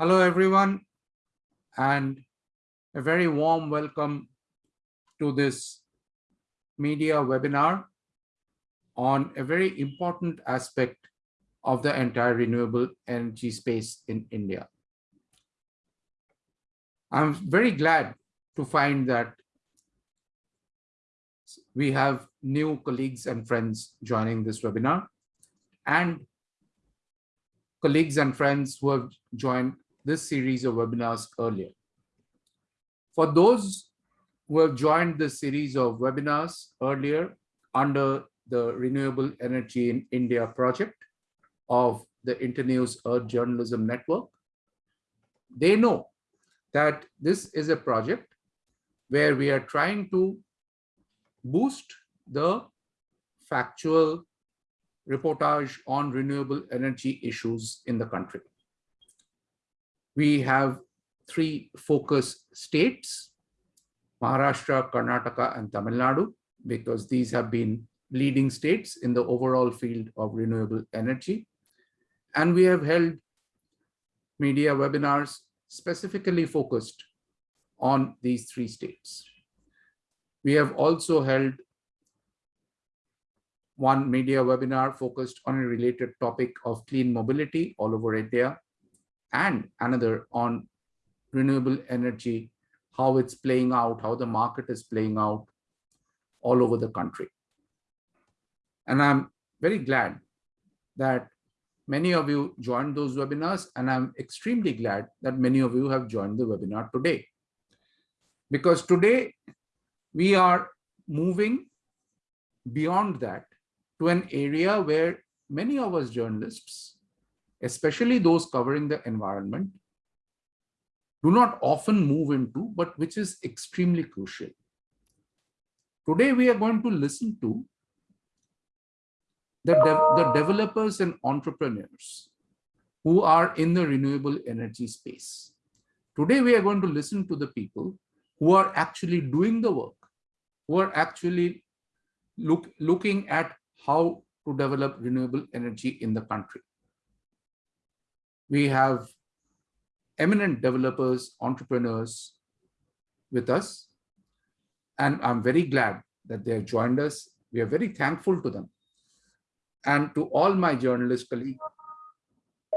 Hello, everyone, and a very warm welcome to this media webinar on a very important aspect of the entire renewable energy space in India. I'm very glad to find that we have new colleagues and friends joining this webinar and colleagues and friends who have joined this series of webinars earlier. For those who have joined this series of webinars earlier under the Renewable Energy in India project of the Internews Earth Journalism Network, they know that this is a project where we are trying to boost the factual reportage on renewable energy issues in the country we have three focus states, Maharashtra, Karnataka, and Tamil Nadu, because these have been leading states in the overall field of renewable energy. And we have held media webinars specifically focused on these three states. We have also held one media webinar focused on a related topic of clean mobility all over India and another on renewable energy, how it's playing out, how the market is playing out all over the country. And I'm very glad that many of you joined those webinars, and I'm extremely glad that many of you have joined the webinar today. Because today we are moving beyond that to an area where many of us journalists especially those covering the environment, do not often move into, but which is extremely crucial. Today, we are going to listen to the, de the developers and entrepreneurs who are in the renewable energy space. Today, we are going to listen to the people who are actually doing the work, who are actually look, looking at how to develop renewable energy in the country we have eminent developers, entrepreneurs with us. And I'm very glad that they have joined us. We are very thankful to them. And to all my journalist colleagues,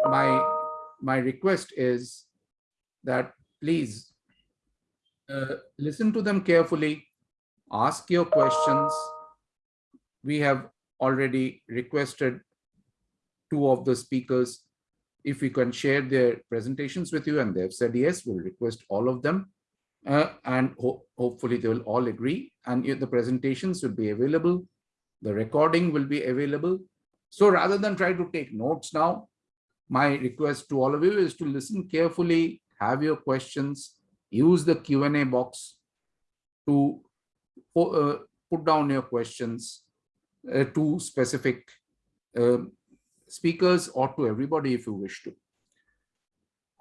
my, my request is that please uh, listen to them carefully, ask your questions. We have already requested two of the speakers if we can share their presentations with you and they've said yes, we'll request all of them. Uh, and ho hopefully they will all agree and the presentations will be available. The recording will be available. So rather than try to take notes now, my request to all of you is to listen carefully, have your questions, use the Q&A box to uh, put down your questions uh, to specific um, speakers or to everybody if you wish to.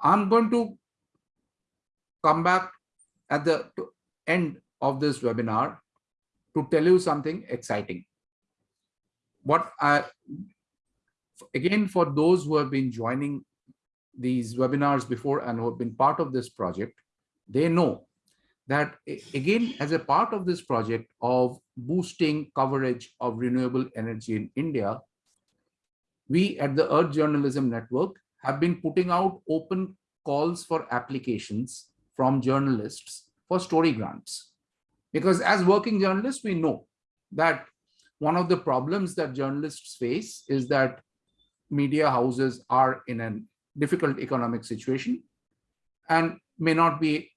I'm going to come back at the end of this webinar to tell you something exciting. What I, again, for those who have been joining these webinars before and who have been part of this project, they know that again, as a part of this project of boosting coverage of renewable energy in India, we at the Earth Journalism Network have been putting out open calls for applications from journalists for story grants. Because as working journalists, we know that one of the problems that journalists face is that media houses are in a difficult economic situation and may not be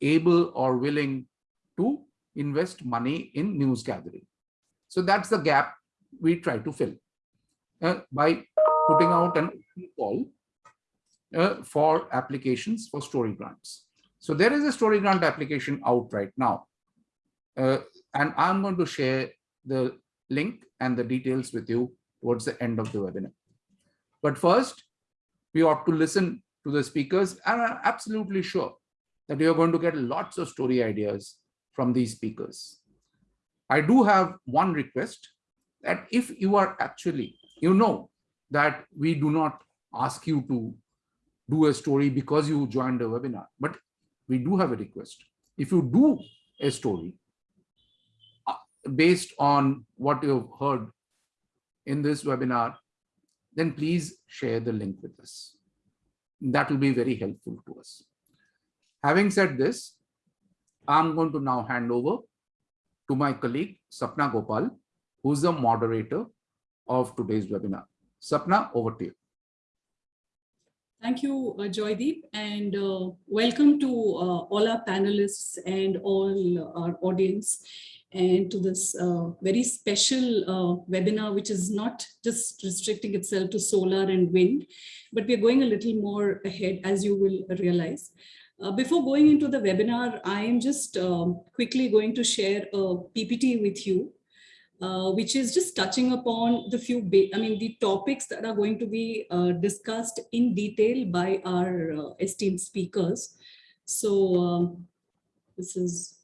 able or willing to invest money in news gathering. So that's the gap we try to fill by putting out an call uh, for applications for story grants. So there is a story grant application out right now. Uh, and I'm going to share the link and the details with you towards the end of the webinar. But first, we ought to listen to the speakers and I'm absolutely sure that you're going to get lots of story ideas from these speakers. I do have one request that if you are actually you know that we do not ask you to do a story because you joined the webinar, but we do have a request. If you do a story uh, based on what you've heard in this webinar, then please share the link with us. That will be very helpful to us. Having said this, I'm going to now hand over to my colleague, Sapna Gopal, who's the moderator of today's webinar. Sapna, over to you. Thank you, uh, Joydeep, and uh, welcome to uh, all our panelists and all our audience and to this uh, very special uh, webinar, which is not just restricting itself to solar and wind, but we're going a little more ahead, as you will realize. Uh, before going into the webinar, I am just um, quickly going to share a PPT with you uh, which is just touching upon the few, I mean, the topics that are going to be uh, discussed in detail by our uh, esteemed speakers. So um, this is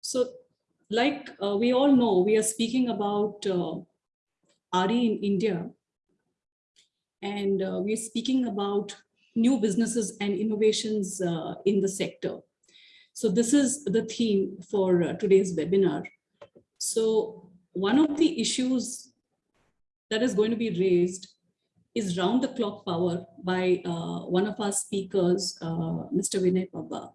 So like uh, we all know, we are speaking about uh, RE in India. And we're speaking about new businesses and innovations uh, in the sector. So this is the theme for uh, today's webinar. So one of the issues that is going to be raised is round the clock power by uh, one of our speakers, uh, Mr. Vinay Pabba.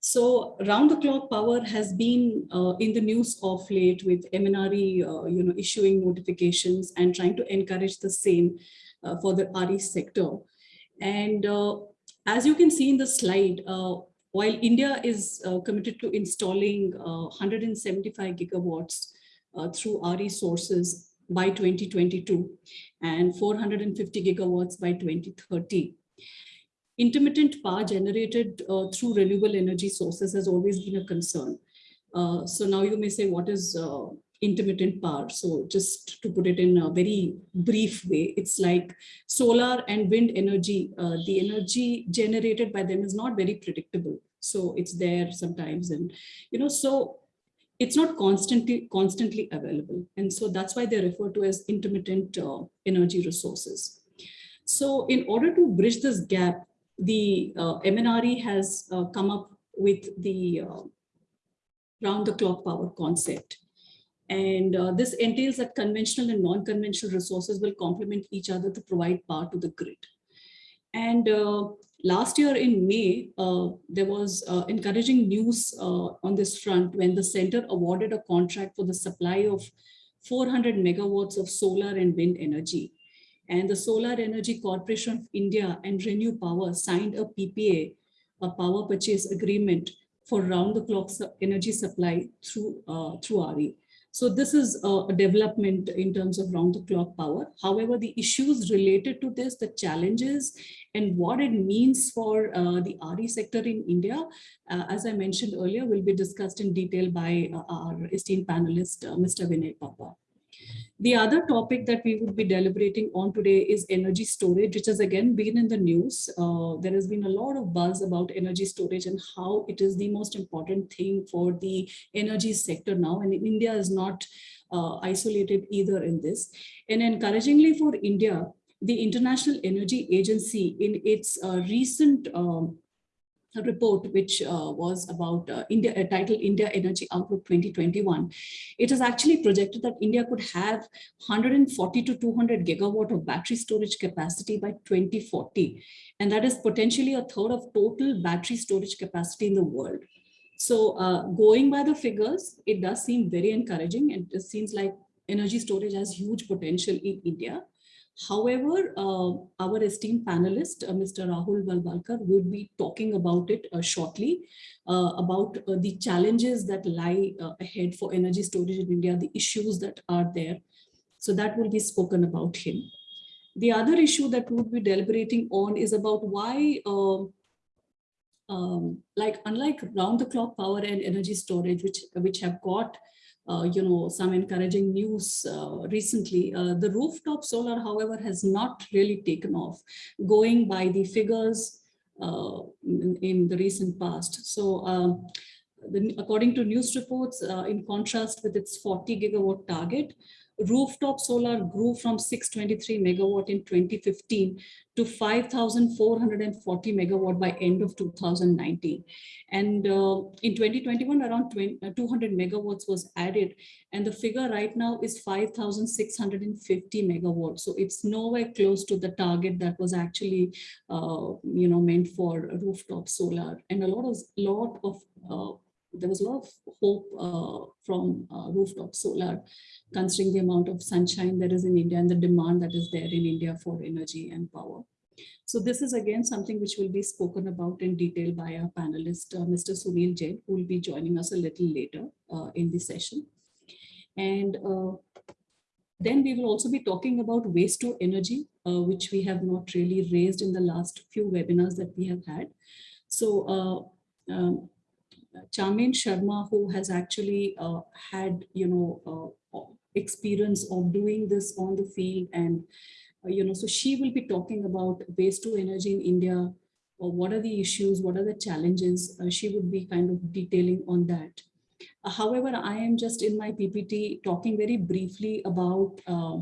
So round the clock power has been uh, in the news of late with MNRE, uh, you know, issuing notifications and trying to encourage the same uh, for the RE sector. And uh, as you can see in the slide, uh, while India is uh, committed to installing 175 gigawatts through RE sources by 2022 and 450 gigawatts by 2030, intermittent power generated uh, through renewable energy sources has always been a concern. Uh, so now you may say, what is uh, intermittent power. So just to put it in a very brief way, it's like solar and wind energy. Uh, the energy generated by them is not very predictable. So it's there sometimes and, you know, so it's not constantly constantly available. And so that's why they're referred to as intermittent uh, energy resources. So in order to bridge this gap, the uh, MNRE has uh, come up with the uh, round the clock power concept. And uh, this entails that conventional and non-conventional resources will complement each other to provide power to the grid. And uh, last year in May, uh, there was uh, encouraging news uh, on this front when the center awarded a contract for the supply of 400 megawatts of solar and wind energy. And the Solar Energy Corporation of India and Renew Power signed a PPA, a power purchase agreement for round-the-clock energy supply through, uh, through RE. So this is a development in terms of round the clock power. However, the issues related to this, the challenges and what it means for uh, the RE sector in India, uh, as I mentioned earlier, will be discussed in detail by uh, our esteemed panelist, uh, Mr. Vinay Pabba. The other topic that we would be deliberating on today is energy storage, which has again been in the news. Uh, there has been a lot of buzz about energy storage and how it is the most important thing for the energy sector now. And India is not uh, isolated either in this. And encouragingly for India, the International Energy Agency in its uh, recent um, a report which uh, was about uh, India, uh, titled India Energy Outlook 2021. It is actually projected that India could have 140 to 200 gigawatt of battery storage capacity by 2040. And that is potentially a third of total battery storage capacity in the world. So uh, going by the figures, it does seem very encouraging and it seems like energy storage has huge potential in India. However, uh, our esteemed panelist, uh, Mr. Rahul Walawalkar, would be talking about it uh, shortly, uh, about uh, the challenges that lie uh, ahead for energy storage in India, the issues that are there. So that will be spoken about him. The other issue that we'll be deliberating on is about why, um, um, like unlike round the clock power and energy storage, which, which have got uh, you know, some encouraging news uh, recently. Uh, the rooftop solar, however, has not really taken off, going by the figures uh, in, in, the recent past. So um, the, according to news reports, uh, in contrast with its 40 gigawatt target, rooftop solar grew from 623 megawatt in 2015 to 5,440 megawatt by end of 2019. And uh, in 2021, around 20, uh, 200 megawatts was added. And the figure right now is 5,650 megawatts. So it's nowhere close to the target that was actually, uh, you know, meant for rooftop solar. And a lot of, lot of uh, there was a lot of hope uh, from uh, rooftop solar, considering the amount of sunshine that is in India and the demand that is there in India for energy and power. So this is again something which will be spoken about in detail by our panelist, uh, Mr. Sunil Jain, who will be joining us a little later uh, in the session. And uh, then we will also be talking about waste to energy, uh, which we have not really raised in the last few webinars that we have had. So um, Chamen Sharma, who has actually uh, had, you know, uh, experience of doing this on the field and, uh, you know, so she will be talking about waste to energy in India, or what are the issues, what are the challenges, uh, she would be kind of detailing on that. Uh, however, I am just in my PPT talking very briefly about uh,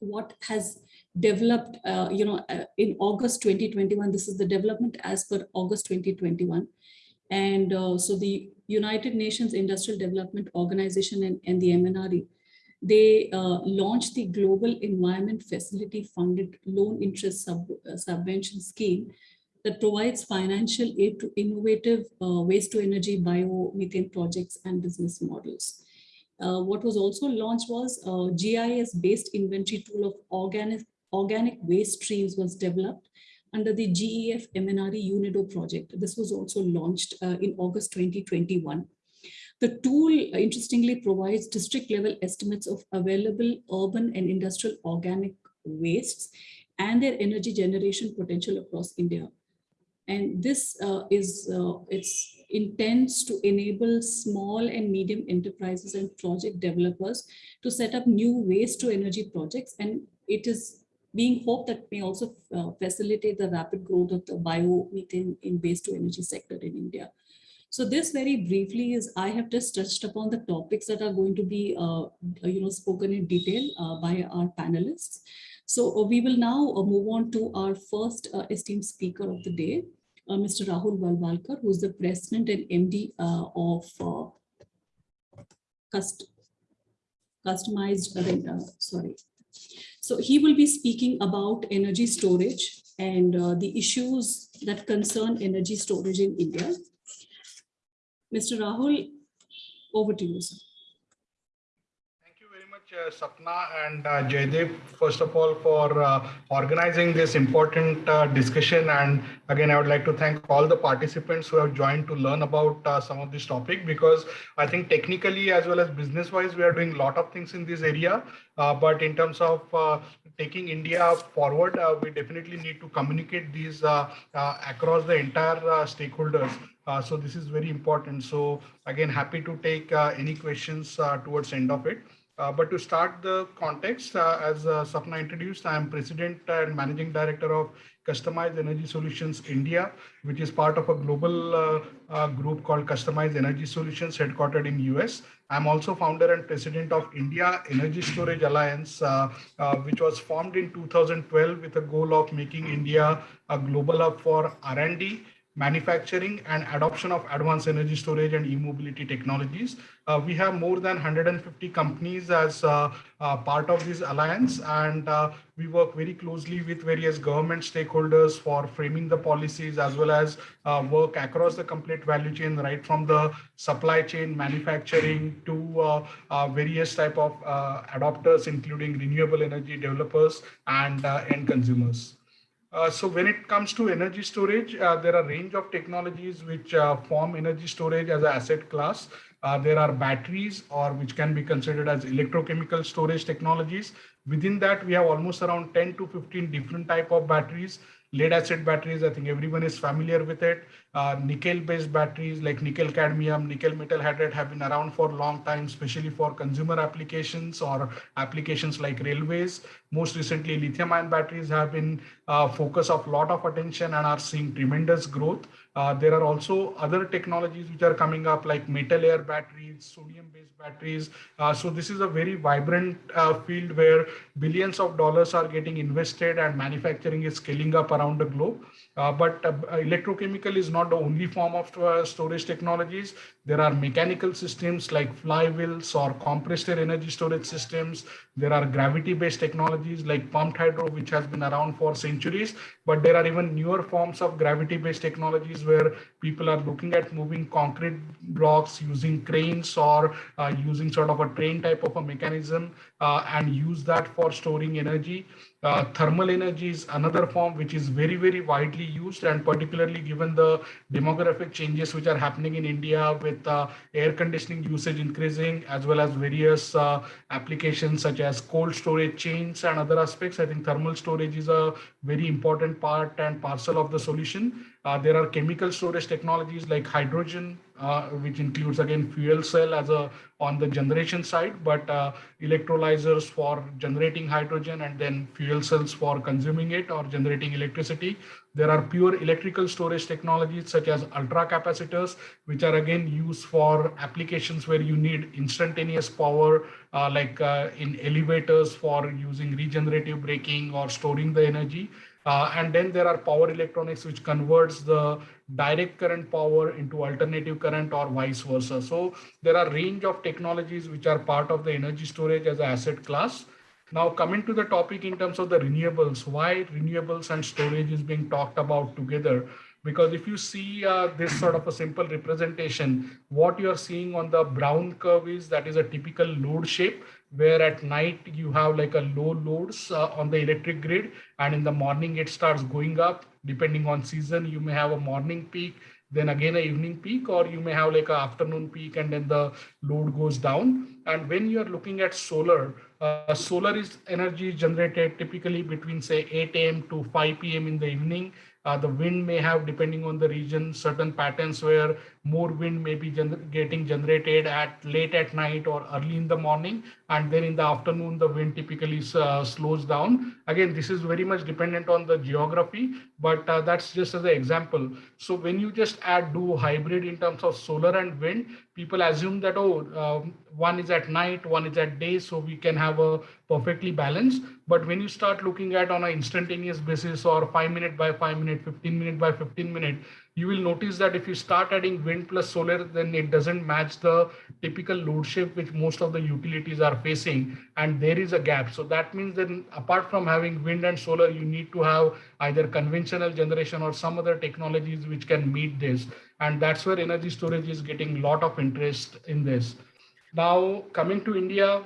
what has developed, you know, in August 2021, this is the development as per August 2021. And uh, so the United Nations Industrial Development Organization and, and the MNRE, they uh, launched the Global Environment Facility Funded Loan Interest Sub, uh, Subvention Scheme that provides financial aid to innovative uh, waste to energy biomethane projects and business models. Uh, what was also launched was a GIS-based inventory tool of organic, organic waste streams was developed under the GEF MNRE UNIDO project. This was also launched uh, in August 2021. The tool, uh, interestingly, provides district level estimates of available urban and industrial organic wastes and their energy generation potential across India. And this uh, is, uh, it's intends to enable small and medium enterprises and project developers to set up new waste to energy projects. And it is being hoped that may also uh, facilitate the rapid growth of the biomethane in waste to energy sector in India. So this very briefly is I have just touched upon the topics that are going to be uh, you know spoken in detail uh, by our panelists. So uh, we will now uh, move on to our first uh, esteemed speaker of the day, Mr. Rahul Walawalkar, who is the president and MD of cust customized, sorry, so he will be speaking about energy storage and uh, the issues that concern energy storage in India. Mr. Rahul, over to you, sir uh, Sapna and uh, first of all, for uh, organizing this important uh, discussion. And again, I would like to thank all the participants who have joined to learn about uh, some of this topic, because I think technically as well as business wise, we are doing a lot of things in this area. Uh, but in terms of uh, taking India forward, we definitely need to communicate these across the entire stakeholders. so this is very important. So again, happy to take any questions towards end of it. Uh, but to start the context, uh, as uh, Sapna introduced, I am President and Managing Director of Customized Energy Solutions India, which is part of a global uh, uh, group called Customized Energy Solutions headquartered in US. I'm also founder and president of India Energy Storage Alliance, uh, which was formed in 2012 with a goal of making India a global hub for R&D manufacturing and adoption of advanced energy storage and e-mobility technologies. Uh, we have more than 150 companies as uh, uh, part of this alliance and uh, we work very closely with various government stakeholders for framing the policies as well as uh, work across the complete value chain right from the supply chain manufacturing to uh, various type of adopters including renewable energy developers and end consumers. Uh, so when it comes to energy storage, uh, there are range of technologies which uh, form energy storage as an asset class. Uh, there are batteries or which can be considered as electrochemical storage technologies. Within that, we have almost around 10 to 15 different type of batteries lead acid batteries, I think everyone is familiar with it. Uh, nickel based batteries like nickel cadmium, nickel metal hydride have been around for a long time, especially for consumer applications or applications like railways. Most recently, lithium ion batteries have been uh, focus of a lot of attention and are seeing tremendous growth. Uh, there are also other technologies which are coming up like metal air batteries, sodium based batteries. Uh, so this is a very vibrant uh, field where billions of dollars are getting invested and manufacturing is scaling up around the globe. Uh, but uh, electrochemical is not the only form of storage technologies. There are mechanical systems like flywheels or compressed air energy storage systems. There are gravity-based technologies like pumped hydro, which has been around for centuries. But there are even newer forms of gravity-based technologies where people are looking at moving concrete blocks using cranes or uh, using sort of a train type of a mechanism uh, and use that for storing energy. Uh, thermal energy is another form which is very, very widely used and particularly given the demographic changes which are happening in India with uh, air conditioning usage increasing as well as various uh, applications such as cold storage chains and other aspects. I think thermal storage is a very important part and parcel of the solution. Uh, there are chemical storage technologies like hydrogen, uh, which includes again fuel cell as a on the generation side, but uh, electrolyzers for generating hydrogen and then fuel cells for consuming it or generating electricity. There are pure electrical storage technologies such as ultra capacitors, which are again used for applications where you need instantaneous power, uh, like uh, in elevators for using regenerative braking or storing the energy. Uh, and then there are power electronics, which converts the direct current power into alternative current or vice versa. So there are range of technologies which are part of the energy storage as an asset class. Now coming to the topic in terms of the renewables, why renewables and storage is being talked about together because if you see uh, this sort of a simple representation, what you're seeing on the brown curve is that is a typical load shape where at night you have like a low loads uh, on the electric grid and in the morning it starts going up. Depending on season you may have a morning peak then again a evening peak or you may have like an afternoon peak and then the load goes down. And when you're looking at solar uh, solar is energy generated typically between say 8 a.m to 5 p.m in the evening. Uh, the wind may have, depending on the region, certain patterns where more wind may be gener getting generated at late at night or early in the morning. And then in the afternoon, the wind typically uh, slows down. Again, this is very much dependent on the geography, but uh, that's just as an example. So when you just add do hybrid in terms of solar and wind, people assume that, oh, um, one is at night, one is at day, so we can have a perfectly balanced. But when you start looking at on an instantaneous basis or five minute by five minute, 15 minute by 15 minute, you will notice that if you start adding wind plus solar, then it doesn't match the typical load shift which most of the utilities are facing. And there is a gap. So that means that apart from having wind and solar, you need to have either conventional generation or some other technologies which can meet this. And that's where energy storage is getting a lot of interest in this. Now, coming to India,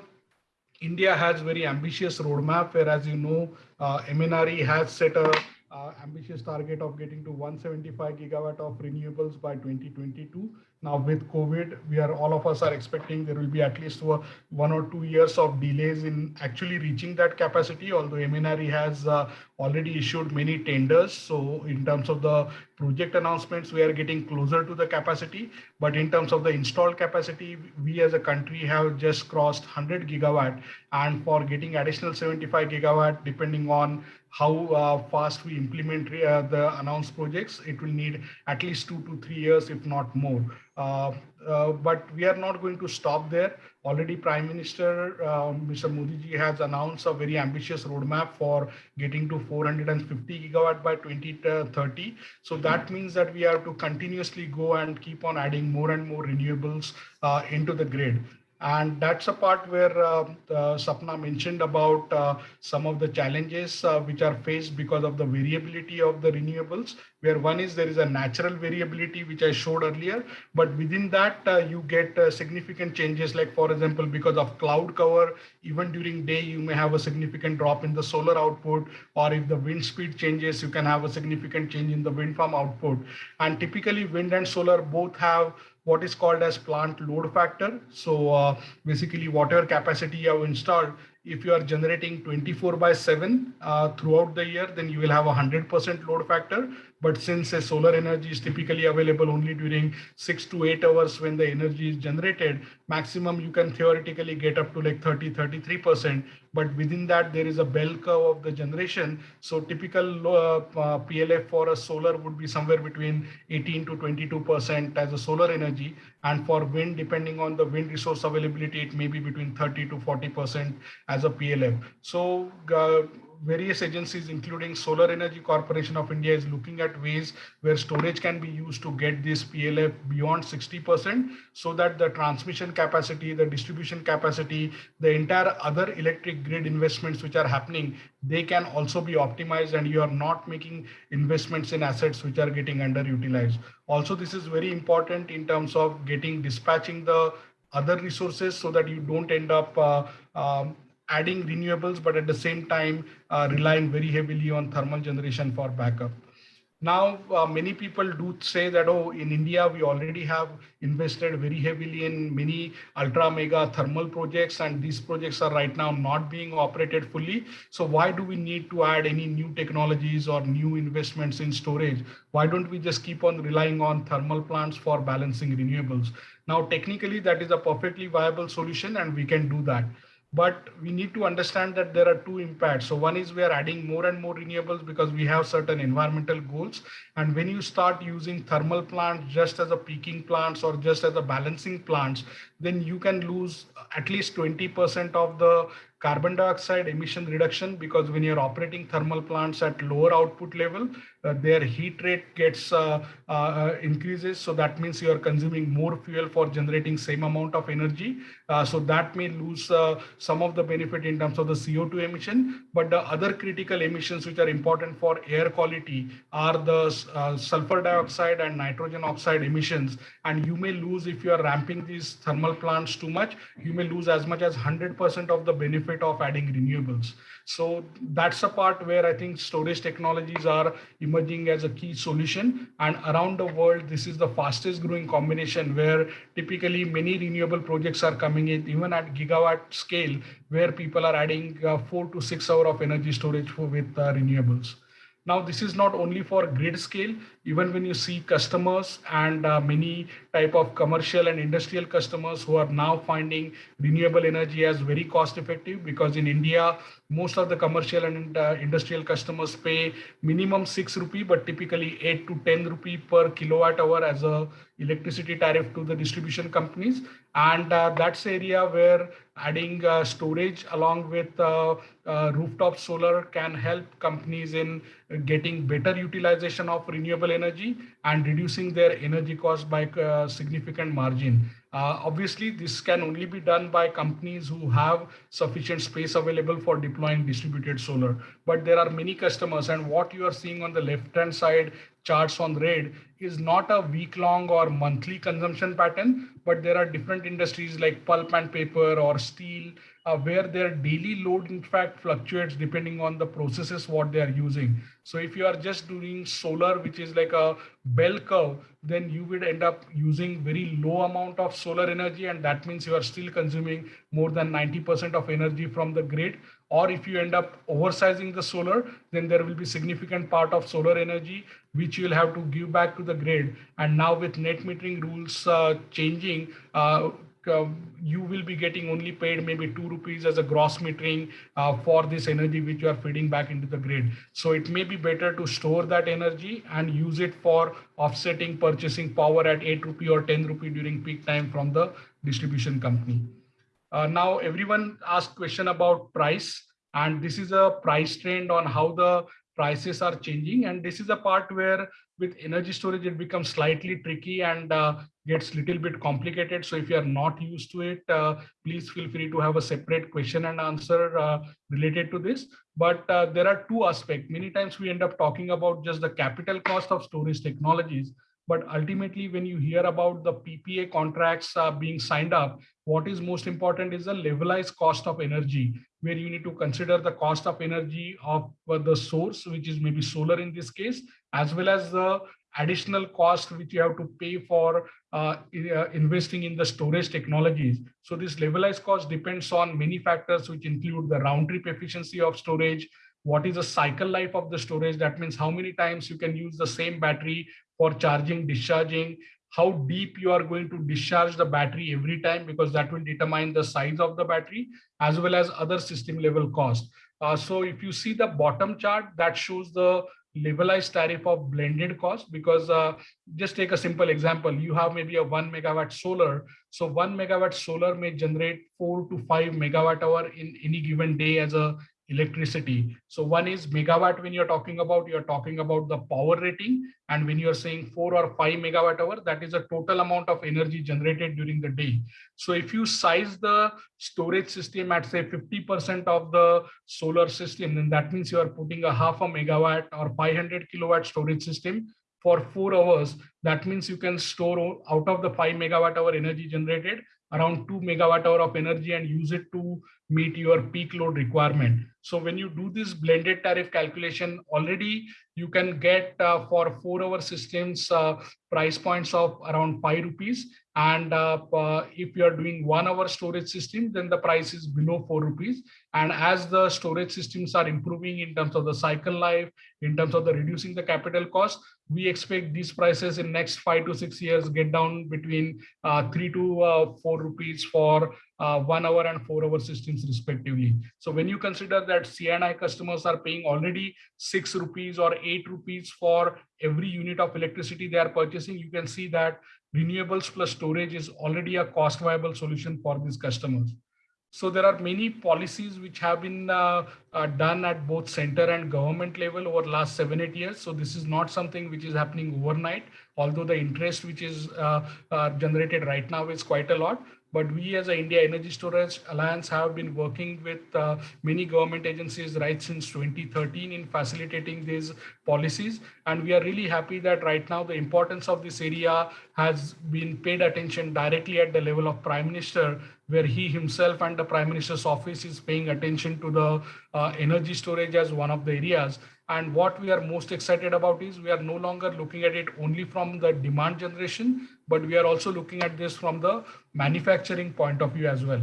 India has very ambitious roadmap where, as you know, uh, MNRE has set a uh, ambitious target of getting to 175 gigawatt of renewables by 2022. Now with COVID, we are all of us are expecting there will be at least one or two years of delays in actually reaching that capacity. Although MNRE has uh, already issued many tenders, so in terms of the project announcements, we are getting closer to the capacity. But in terms of the installed capacity, we as a country have just crossed 100 gigawatt, and for getting additional 75 gigawatt, depending on how uh, fast we implement uh, the announced projects, it will need at least two to three years, if not more. Uh, but we are not going to stop there. Already Prime Minister Mr. Modi ji has announced a very ambitious roadmap for getting to 450 gigawatt by 2030. So that means that we have to continuously go and keep on adding more and more renewables into the grid. And that's a part where uh, Sapna mentioned about uh, some of the challenges uh, which are faced because of the variability of the renewables, where one is there is a natural variability, which I showed earlier, but within that you get significant changes, like for example, because of cloud cover, even during day, you may have a significant drop in the solar output, or if the wind speed changes, you can have a significant change in the wind farm output. And typically wind and solar both have what is called as plant load factor. So uh, basically whatever capacity you have installed, if you are generating 24 by 7 uh, throughout the year, then you will have a 100% load factor. But since a solar energy is typically available only during six to eight hours when the energy is generated, maximum you can theoretically get up to like 30, 33%. But within that, there is a bell curve of the generation. So typical uh, uh, PLF for a solar would be somewhere between 18 to 22% as a solar energy. And for wind, depending on the wind resource availability, it may be between 30 to 40% as a PLF. So uh, various agencies, including Solar Energy Corporation of India, is looking at ways where storage can be used to get this PLF beyond 60% so that the transmission capacity, the distribution capacity, the entire other electric grid investments which are happening, they can also be optimized and you are not making investments in assets which are getting underutilized. Also, this is very important in terms of getting dispatching the other resources so that you don't end up uh, um, adding renewables, but at the same time, uh, relying very heavily on thermal generation for backup. Now, uh, many people do say that, oh, in India, we already have invested very heavily in many ultra mega thermal projects, and these projects are right now not being operated fully. So why do we need to add any new technologies or new investments in storage? Why don't we just keep on relying on thermal plants for balancing renewables? Now, technically, that is a perfectly viable solution, and we can do that but we need to understand that there are two impacts. So one is we are adding more and more renewables because we have certain environmental goals. And when you start using thermal plants just as a peaking plants or just as a balancing plants, then you can lose at least 20% of the carbon dioxide emission reduction because when you're operating thermal plants at lower output level, uh, their heat rate gets uh, uh, uh increases. So that means you are consuming more fuel for generating same amount of energy. Uh, so that may lose uh, some of the benefit in terms of the CO2 emission. But the other critical emissions which are important for air quality are the sulfur dioxide and nitrogen oxide emissions. And you may lose if you are ramping these thermal plants too much, you may lose as much as 100% of the benefit of adding renewables. So that's a part where I think storage technologies are emerging as a key solution. And around the world, this is the fastest growing combination where typically many renewable projects are coming in, even at gigawatt scale, where people are adding uh, four to six hour of energy storage for, with uh, renewables. Now, this is not only for grid scale, even when you see customers and uh, many type of commercial and industrial customers who are now finding renewable energy as very cost effective because in India, most of the commercial and uh, industrial customers pay minimum 6 rupee, but typically 8 to 10 rupee per kilowatt hour as a electricity tariff to the distribution companies. And uh, that's area where adding uh, storage along with uh, uh, rooftop solar can help companies in getting better utilization of renewable energy and reducing their energy cost by a uh, significant margin. Uh, obviously, this can only be done by companies who have sufficient space available for deploying distributed solar. But there are many customers and what you are seeing on the left-hand side charts on red is not a week long or monthly consumption pattern, but there are different industries like pulp and paper or steel uh, where their daily load in fact fluctuates depending on the processes what they are using. So if you are just doing solar, which is like a bell curve, then you would end up using very low amount of solar energy. And that means you are still consuming more than 90% of energy from the grid. Or if you end up oversizing the solar, then there will be significant part of solar energy, which you'll have to give back to the grid. And now with net metering rules uh, changing, uh, uh, you will be getting only paid maybe two rupees as a gross metering uh, for this energy which you are feeding back into the grid. So it may be better to store that energy and use it for offsetting purchasing power at 8 rupee or 10 rupee during peak time from the distribution company. Uh, now everyone asked question about price and this is a price trend on how the prices are changing and this is a part where with energy storage it becomes slightly tricky and uh, gets little bit complicated. So if you are not used to it, uh, please feel free to have a separate question and answer uh, related to this. But uh, there are two aspects. Many times we end up talking about just the capital cost of storage technologies. But ultimately, when you hear about the PPA contracts uh, being signed up, what is most important is the levelized cost of energy, where you need to consider the cost of energy of uh, the source, which is maybe solar in this case, as well as the additional cost which you have to pay for uh, uh, investing in the storage technologies. So this levelized cost depends on many factors, which include the round trip efficiency of storage, what is the cycle life of the storage. That means how many times you can use the same battery for charging, discharging, how deep you are going to discharge the battery every time, because that will determine the size of the battery, as well as other system level cost. Uh, so if you see the bottom chart, that shows the levelized tariff of blended cost because uh, just take a simple example you have maybe a one megawatt solar so one megawatt solar may generate four to five megawatt hour in any given day as a electricity. So one is megawatt when you're talking about, you're talking about the power rating. And when you're saying four or five megawatt hour, that is a total amount of energy generated during the day. So if you size the storage system at say 50% of the solar system, then that means you are putting a half a megawatt or 500 kilowatt storage system for four hours. That means you can store out of the five megawatt hour energy generated, around two megawatt hour of energy and use it to meet your peak load requirement. So when you do this blended tariff calculation, already you can get uh, for four hour systems uh, price points of around five rupees. And uh, uh if you are doing one hour storage system, then the price is below four rupees. And as the storage systems are improving in terms of the cycle life, in terms of the reducing the capital cost, we expect these prices in next five to six years get down between uh, three to uh, four rupees for uh, one hour and four hour systems respectively. So when you consider that C&I customers are paying already six rupees or eight rupees for every unit of electricity they are purchasing, you can see that renewables plus storage is already a cost viable solution for these customers. So there are many policies which have been uh, uh, done at both center and government level over last seven, eight years. So this is not something which is happening overnight, although the interest which is uh, uh generated right now is quite a lot. But we as a India Energy Storage Alliance have been working with uh, many government agencies right since 2013 in facilitating these policies. And we are really happy that right now the importance of this area has been paid attention directly at the level of Prime Minister, where he himself and the Prime Minister's office is paying attention to the uh, energy storage as one of the areas. And what we are most excited about is we are no longer looking at it only from the demand generation, but we are also looking at this from the manufacturing point of view as well.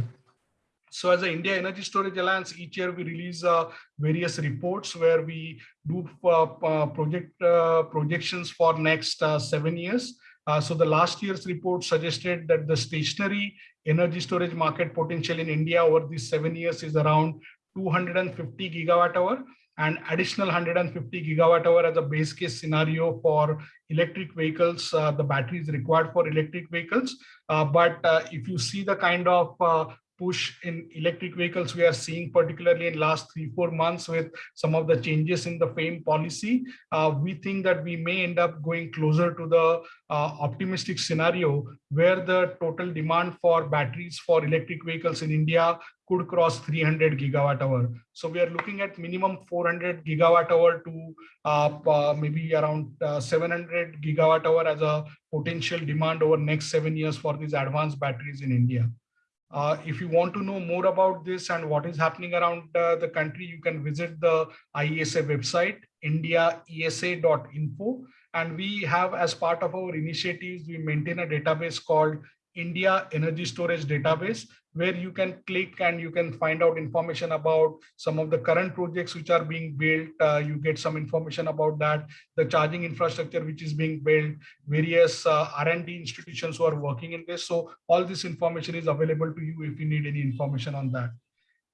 So as the India Energy Storage Alliance, each year we release uh, various reports where we do uh, uh project uh, projections for next uh, seven years. Uh, so the last year's report suggested that the stationary energy storage market potential in India over these seven years is around 250 gigawatt hour and additional 150 gigawatt hour as a base case scenario for electric vehicles, uh, the batteries required for electric vehicles. Uh, but uh, if you see the kind of uh, push in electric vehicles we are seeing particularly in last three four months with some of the changes in the FAME policy. Uh, we think that we may end up going closer to the uh, optimistic scenario where the total demand for batteries for electric vehicles in india could cross 300 gigawatt hour. So we are looking at minimum 400 gigawatt hour to uh, uh maybe around uh, 700 gigawatt hour as a potential demand over next seven years for these advanced batteries in india uh, if you want to know more about this and what is happening around uh, the country, you can visit the IESA website, indiaesa.info. And we have, as part of our initiatives, we maintain a database called India Energy Storage Database, where you can click and you can find out information about some of the current projects which are being built. Uh, you get some information about that, the charging infrastructure which is being built, various uh, R&D institutions who are working in this. So all this information is available to you if you need any information on that.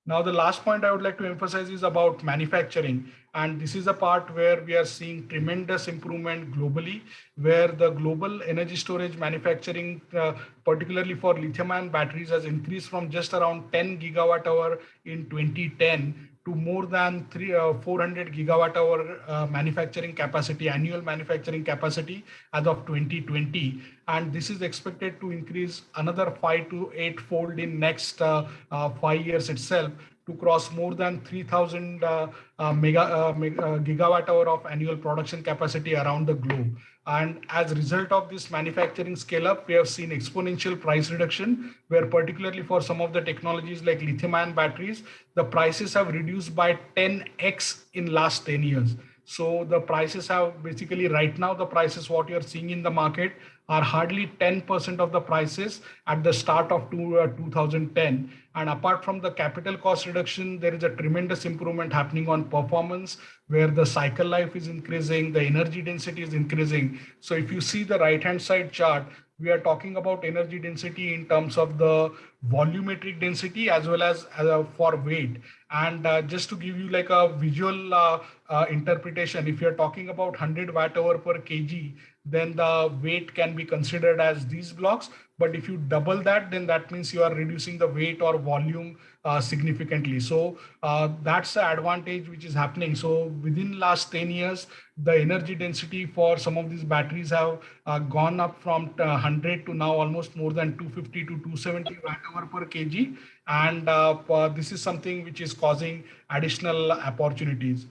Now, the last point I would like to emphasize is about manufacturing. And this is a part where we are seeing tremendous improvement globally, where the global energy storage manufacturing, uh, particularly for lithium ion batteries, has increased from just around 10 gigawatt hour in 2010 to more than three, uh, 400 gigawatt hour uh, manufacturing capacity, annual manufacturing capacity as of 2020. And this is expected to increase another five to eight fold in next uh, uh five years itself to cross more than 3000 uh, uh, mega, mega gigawatt hour of annual production capacity around the globe. And as a result of this manufacturing scale up, we have seen exponential price reduction, where particularly for some of the technologies like lithium ion batteries, the prices have reduced by 10x in last 10 years. So the prices have basically right now, the prices what you're seeing in the market are hardly 10% of the prices at the start of two, uh, 2010. And apart from the capital cost reduction, there is a tremendous improvement happening on performance where the cycle life is increasing, the energy density is increasing. So if you see the right hand side chart, we are talking about energy density in terms of the volumetric density as well as uh, for weight. And uh, just to give you like a visual uh, uh interpretation, if you're talking about 100 watt hour per kg, then the weight can be considered as these blocks. But if you double that, then that means you are reducing the weight or volume uh, significantly. So uh, that's the advantage which is happening. So within last 10 years, the energy density for some of these batteries have uh, gone up from 100 to now almost more than 250 to 270 watt hour per kg. And uh, this is something which is causing additional opportunities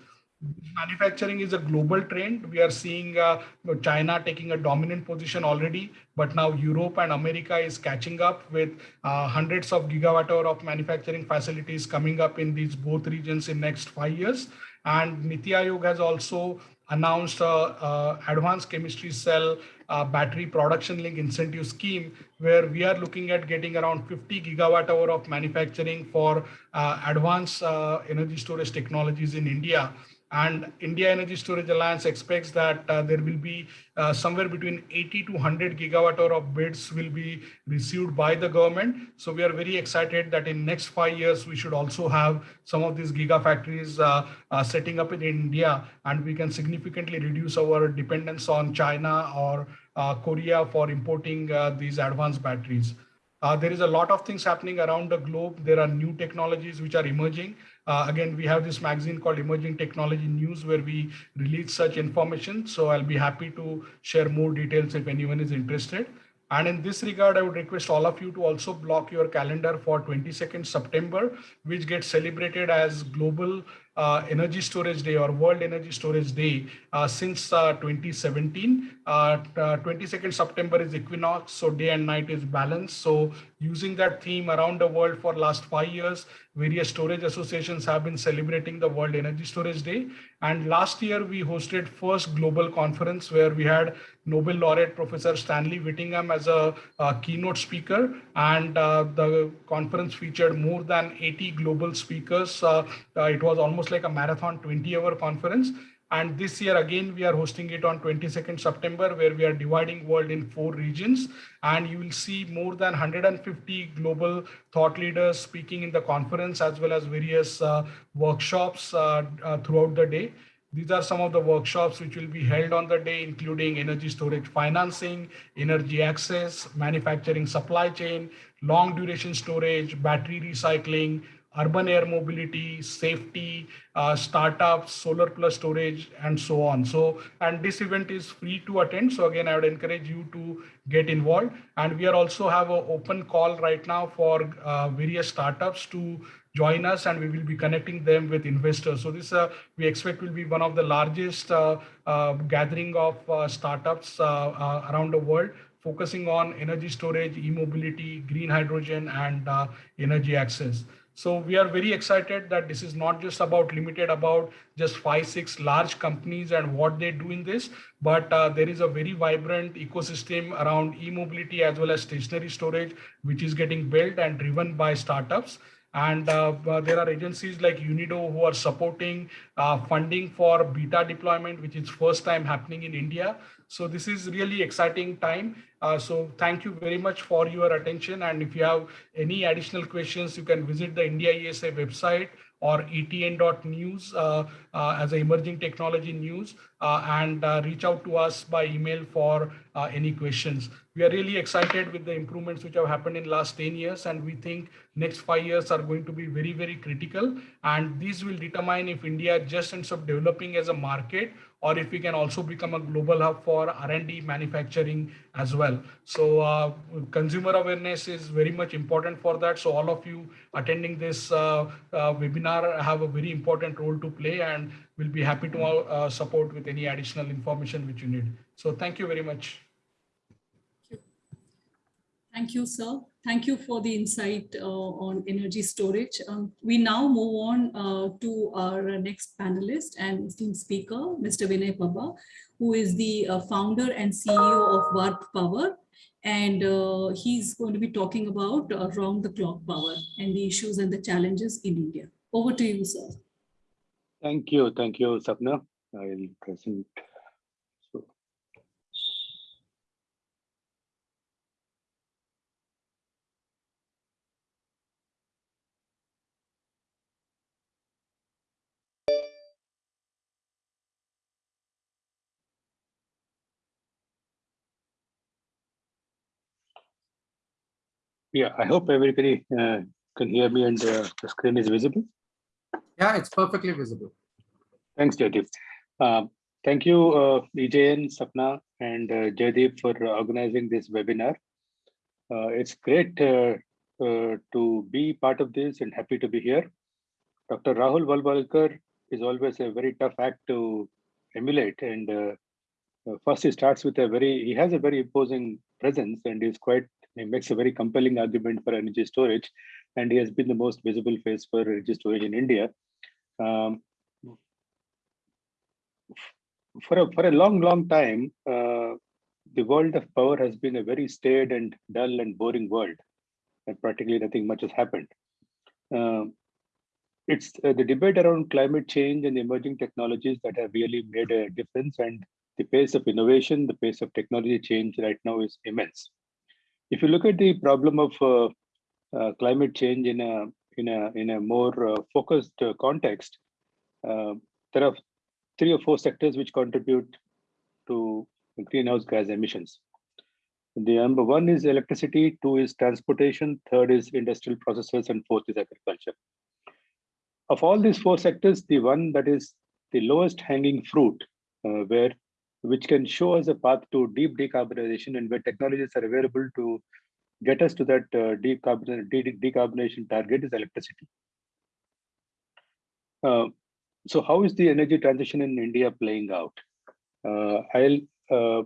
manufacturing is a global trend. We are seeing uh, China taking a dominant position already, but now Europe and America is catching up with uh, hundreds of gigawatt hour of manufacturing facilities coming up in these both regions in next five years. And Niti Aayog has also announced a, a advanced chemistry cell uh, battery production link incentive scheme where we are looking at getting around 50 gigawatt hour of manufacturing for uh, advanced uh, energy storage technologies in India. And India Energy Storage Alliance expects that uh, there will be uh, somewhere between 80 to 100 gigawatt hour of bids will be received by the government. So we are very excited that in next five years, we should also have some of these gigafactories uh, uh, setting up in India, and we can significantly reduce our dependence on China or uh, Korea for importing uh, these advanced batteries. There is a lot of things happening around the globe. There are new technologies which are emerging. Uh, again, we have this magazine called Emerging Technology News where we release such information. So I'll be happy to share more details if anyone is interested. And in this regard, I would request all of you to also block your calendar for 22nd September, which gets celebrated as Global uh, Energy Storage Day or World Energy Storage Day uh, since uh, 2017. 22nd uh, September is equinox, so day and night is balanced. So using that theme around the world for last five years, various storage associations have been celebrating the World Energy Storage Day. And last year we hosted first global conference where we had Nobel laureate Professor Stanley Whittingham as a, a keynote speaker. And uh, the conference featured more than 80 global speakers. Uh, it was almost like a marathon 20 hour conference. And this year, again, we are hosting it on 22nd September, where we are dividing world in four regions. And you will see more than 150 global thought leaders speaking in the conference, as well as various uh, workshops uh, uh, throughout the day. These are some of the workshops which will be held on the day, including energy storage financing, energy access, manufacturing supply chain, long duration storage, battery recycling, urban air mobility, safety, uh, startups, solar plus storage, and so on. So, and this event is free to attend. So again, I would encourage you to get involved. And we are also have an open call right now for uh, various startups to join us and we will be connecting them with investors. So this uh, we expect will be one of the largest uh, uh, gathering of uh, startups around the world focusing on energy storage, e-mobility, green hydrogen, and energy access. So we are very excited that this is not just about limited about just five, six large companies and what they do in this, but uh, there is a very vibrant ecosystem around e-mobility as well as stationary storage, which is getting built and driven by startups. And uh, uh, there are agencies like UNIDO who are supporting uh, funding for beta deployment, which is first time happening in India. So this is really exciting time. Uh, so thank you very much for your attention. And if you have any additional questions, you can visit the India ESA website or etn.news uh, uh, as emerging technology news uh, and uh, reach out to us by email for uh, any questions. We are really excited with the improvements which have happened in last 10 years and we think next five years are going to be very, very critical. And these will determine if India just ends up developing as a market or if we can also become a global hub for R&D manufacturing as well. So uh, consumer awareness is very much important for that. So all of you attending this uh, uh, webinar have a very important role to play and we'll be happy to uh, support with any additional information which you need. So thank you very much. Thank you, sir. Thank you for the insight uh, on energy storage. Um, we now move on uh, to our next panelist and esteemed speaker, Mr. Vinay Pabba, who is the uh, founder and CEO of Warp Power. And uh, he's going to be talking about around the clock power and the issues and the challenges in India. Over to you, sir. Thank you. Thank you, Sapna. I'll present. Yeah, I hope everybody uh, can hear me and uh, the screen is visible. Yeah, it's perfectly visible. Thanks, Jaideep. Um, thank you, uh, EJN, Sapna, and uh, Jaideep for organizing this webinar. Uh, it's great uh, uh, to be part of this and happy to be here. Dr. Rahul Walawalkar is always a very tough act to emulate. And first he starts with a very, he has a very imposing presence and is quite, he makes a very compelling argument for energy storage. And he has been the most visible face for energy storage in India. Um, for a for a long long time uh, the world of power has been a very staid and dull and boring world and practically nothing much has happened uh, it's uh, the debate around climate change and emerging technologies that have really made a difference and the pace of innovation the pace of technology change right now is immense if you look at the problem of uh, uh, climate change in a in a in a more uh, focused context there are three or four sectors which contribute to greenhouse gas emissions. The number one is electricity, two is transportation, third is industrial processes, and fourth is agriculture. Of all these four sectors, the one that is the lowest hanging fruit, uh, where which can show us a path to deep decarbonization and where technologies are available to get us to that uh, decarbonization, decarbonization target is electricity. Uh, so how is the energy transition in India playing out? Uh, I'll uh,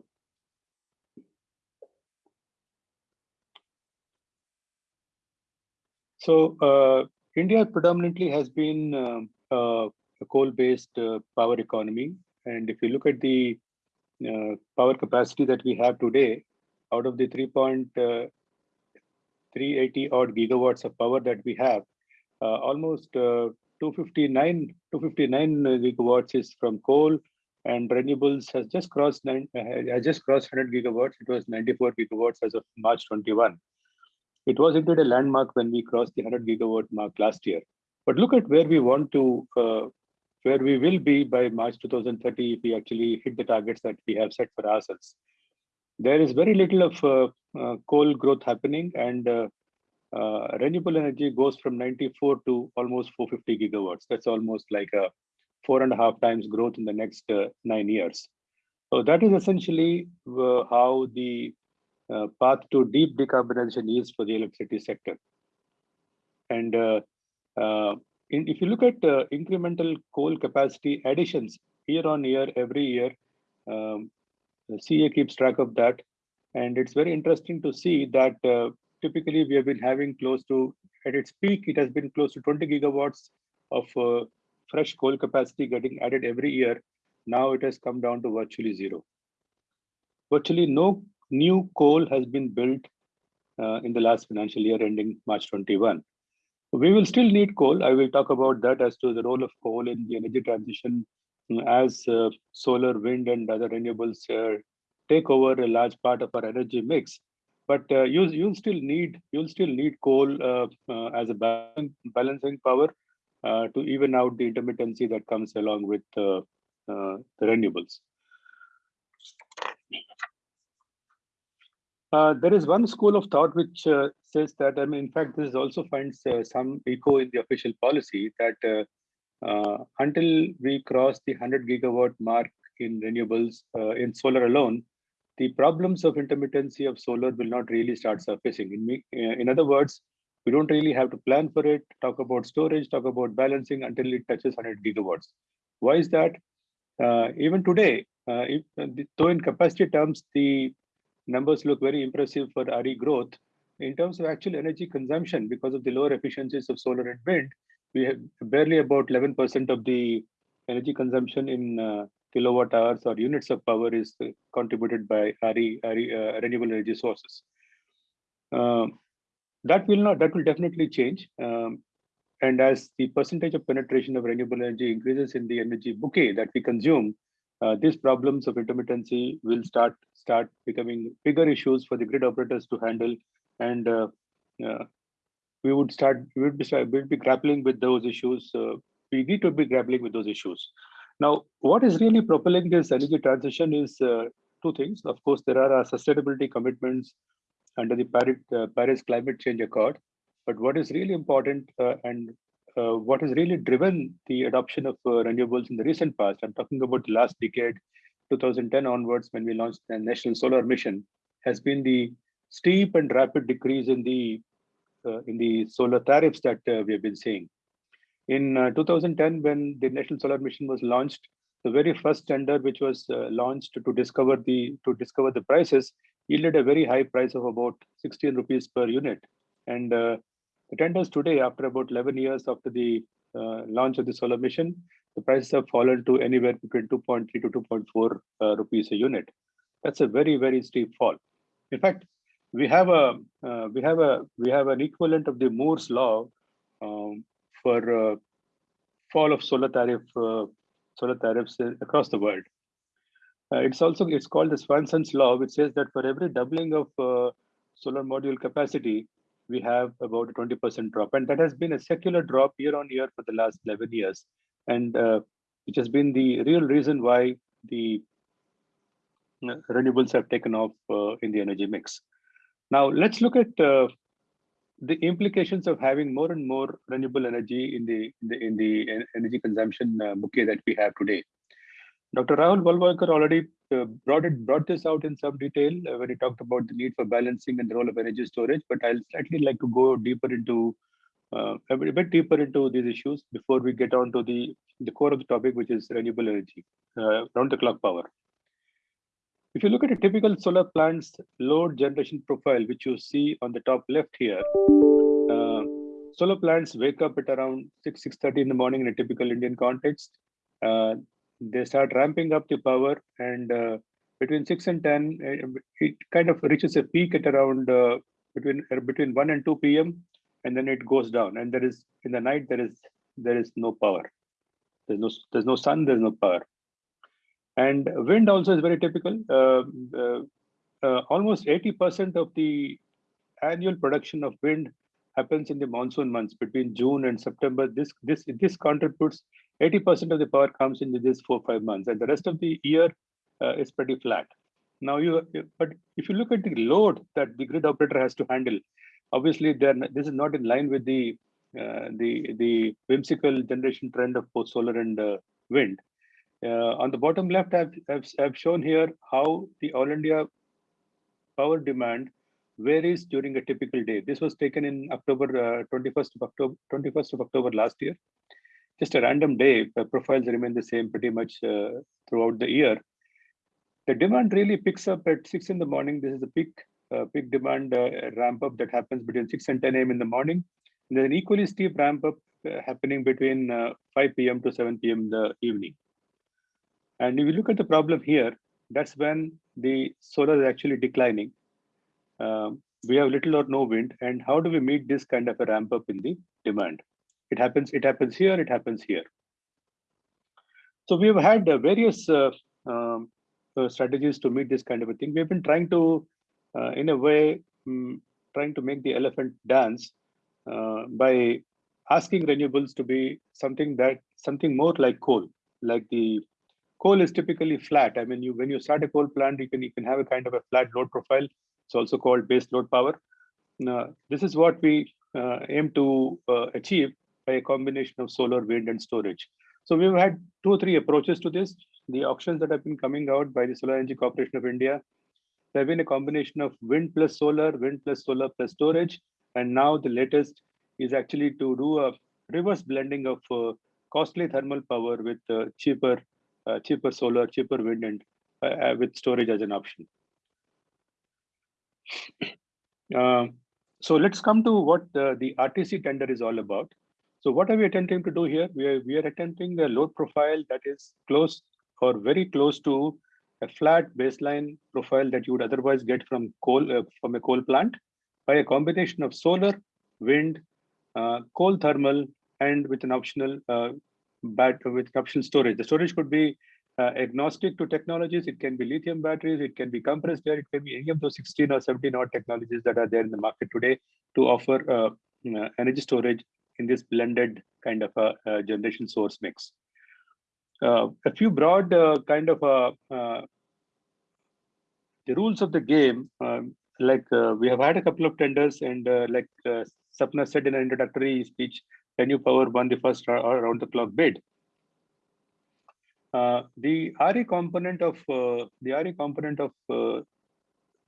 so uh, India predominantly has been um, a coal-based uh, power economy, and if you look at the uh, power capacity that we have today, out of the 3.380 odd gigawatts of power that we have, almost 259 259 gigawatts is from coal and renewables has just crossed nine has just crossed 100 gigawatts. It was 94 gigawatts as of march 21 it was indeed a landmark when we crossed the 100 gigawatt mark last year. But look at where we want to uh, where we will be by march 2030 if we actually hit the targets that we have set for ourselves there is very little of uh, uh, coal growth happening and uh, uh, renewable energy goes from 94 to almost 450 gigawatts. That's almost like a four and a half times growth in the next uh, nine years. So that is essentially how the path to deep decarbonization is for the electricity sector. And uh, in, if you look at incremental coal capacity additions year on year, every year, um, CEA keeps track of that. And it's very interesting to see that typically we have been having close to, at its peak, it has been close to 20 gigawatts of uh, fresh coal capacity getting added every year. Now it has come down to virtually zero. Virtually no new coal has been built uh, in the last financial year ending March 21. We will still need coal. I will talk about that as to the role of coal in the energy transition as uh, solar, wind, and other renewables uh, take over a large part of our energy mix but uh, you you'll still need you'll still need coal uh, uh, as a balancing power uh, to even out the intermittency that comes along with uh, uh, the renewables. there is one school of thought which says that, I mean, in fact, this also finds some echo in the official policy that until we cross the 100 gigawatt mark in renewables in solar alone, the problems of intermittency of solar will not really start surfacing. In, uh, in other words, we don't really have to plan for it, talk about storage, talk about balancing until it touches 100 gigawatts. Why is that? Uh, even today, uh, if, uh, though in capacity terms, the numbers look very impressive for RE growth, in terms of actual energy consumption, because of the lower efficiencies of solar and wind, we have barely about 11% of the energy consumption in uh, kilowatt hours or units of power is uh, contributed by RE, RE uh, renewable energy sources. Um, that will not, that will definitely change. Um, and as the percentage of penetration of renewable energy increases in the energy bouquet that we consume, uh, these problems of intermittency will start start becoming bigger issues for the grid operators to handle, and uh, we would start we would be, we would be grappling with those issues. Uh, we need to be grappling with those issues. Now, what is really propelling this energy transition is uh, two things. Of course, there are sustainability commitments under the Paris, Paris Climate Change Accord, but what is really important and uh, what has really driven the adoption of uh, renewables in the recent past, I'm talking about the last decade, 2010 onwards, when we launched the National Solar Mission, has been the steep and rapid decrease in the uh, in the solar tariffs that uh, we have been seeing. In uh, 2010, when the National Solar Mission was launched, the very first tender which was uh, launched to discover the to discover the prices yielded a very high price of about 16 rupees per unit, and the tenders today, after about 11 years after the uh, launch of the solar mission, the prices have fallen to anywhere between 2.3 to 2.4 uh, rupees a unit. That's a very, very steep fall. In fact, we have a uh, we have a we have an equivalent of the Moore's law um, for uh, fall of solar tariff uh, solar tariffs across the world. Uh, it's also it's called the Swanson's law, which says that for every doubling of solar module capacity, we have about a 20% drop. And that has been a secular drop year on year for the last 11 years. And uh, which has been the real reason why the uh, renewables have taken off uh, in the energy mix. Now, let's look at uh, the implications of having more and more renewable energy in the in the, in the energy consumption uh, bouquet that we have today. Dr. Rahul Walawalkar already uh, brought it brought this out in some detail uh, when he talked about the need for balancing and the role of energy storage. But I'll slightly like to go deeper into uh, a bit deeper into these issues before we get on to the the core of the topic, which is renewable energy, uh, round the clock power. If you look at a typical solar plant's load generation profile, which you see on the top left here, uh, solar plants wake up at around 6 6:30 in the morning in a typical Indian context. Uh, they start ramping up the power and uh, between 6 and 10 uh, it kind of reaches a peak at around uh, between uh, between 1 and 2 p.m and then it goes down. And there is in the night there is there is no power. There's no there's no sun there's no power and wind also is very typical uh, uh, almost 80 percent of the annual production of wind happens in the monsoon months between June and September. This this this contributes 80% of the power comes in these four five months, and the rest of the year uh, is pretty flat. Now you but if you look at the load that the grid operator has to handle, obviously then this is not in line with the uh, the the whimsical generation trend of both solar and uh, wind. Uh, on the bottom left, I've, I've, I've shown here how the All India power demand varies during a typical day. This was taken in October, uh, 21st of October, 21st of October last year. Just a random day, profiles remain the same pretty much uh, throughout the year. The demand really picks up at six in the morning. This is a peak, uh, peak demand uh, ramp up that happens between 6 and 10 a.m. in the morning. And there's an equally steep ramp up uh, happening between uh, 5 p.m. to 7 p.m. in the evening. And if you look at the problem here, that's when the solar is actually declining. Um, we have little or no wind and how do we meet this kind of a ramp up in the demand? It happens it happens here it happens here. So we have had uh, various uh, um, uh, strategies to meet this kind of a thing. We've been trying to uh, in a way um, trying to make the elephant dance uh, by asking renewables to be something that something more like coal like the coal is typically flat i mean you when you start a coal plant you can you can have a kind of a flat load profile it's also called base load power. Now, this is what we uh, aim to uh, achieve by a combination of solar, wind, and storage. So we've had two or three approaches to this. The auctions that have been coming out by the Solar Energy Corporation of India, there have been a combination of wind plus solar, wind plus solar plus storage. And now the latest is actually to do a reverse blending of uh, costly thermal power with uh, cheaper, cheaper solar, cheaper wind, and uh, with storage as an option. Uh, so let's come to what uh, the RTC tender is all about. So what are we attempting to do here? We are, we are attempting a load profile that is close or very close to a flat baseline profile that you would otherwise get from coal uh, from a coal plant by a combination of solar, wind, uh, coal thermal, and with an optional uh, bat with optional storage. The storage could be uh, agnostic to technologies. It can be lithium batteries, it can be compressed air, it can be any of those 16 or 17 odd technologies that are there in the market today to offer uh, uh, energy storage in this blended kind of a, a generation source mix. Uh, a few broad uh, kind of uh, the rules of the game, um, like we have had a couple of tenders and like Sapna said in an introductory speech, ReNew Power won the first around the clock bid. Uh, the RE component of uh, the RE component of uh,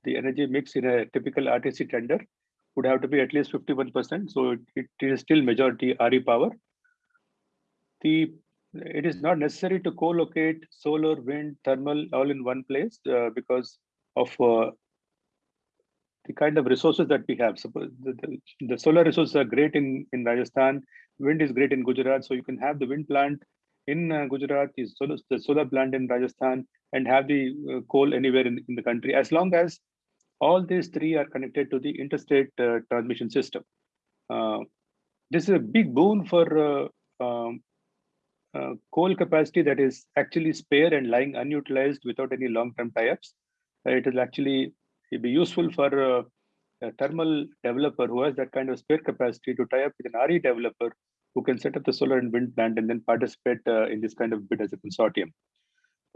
the energy mix in a typical RTC tender would have to be at least 51%. So it, it is still majority RE power. The it is not necessary to co-locate solar, wind, thermal all in one place uh, because of uh, the kind of resources that we have. The, the, the, solar resources are great in, in Rajasthan, wind is great in Gujarat. So you can have the wind plant in uh, Gujarat, is solar, the solar plant in Rajasthan, and have the uh, coal anywhere in, in the country, as long as all these three are connected to the interstate uh, transmission system. Uh, this is a big boon for uh, um, uh, coal capacity that is actually spare and lying unutilized without any long-term tie-ups. it will actually be useful for a thermal developer who has that kind of spare capacity to tie up with an RE developer who can set up the solar and wind plant and then participate uh, in this kind of bid as a consortium.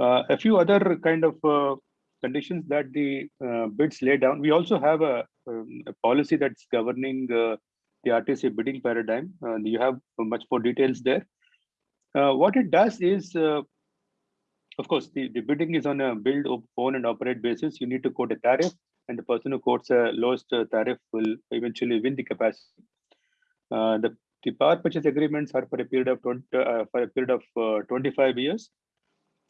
Uh, a few other kind of uh, conditions that the uh, bids lay down. We also have a, um, a policy that's governing uh, the RTC bidding paradigm. Uh, you have much more details there. what it does is, of course, the, the bidding is on a build, own and operate basis. You need to quote a tariff and the person who quotes a lowest tariff will eventually win the capacity. Uh, the the power purchase agreements are for a period of 20, uh, for a period of uh, 25 years,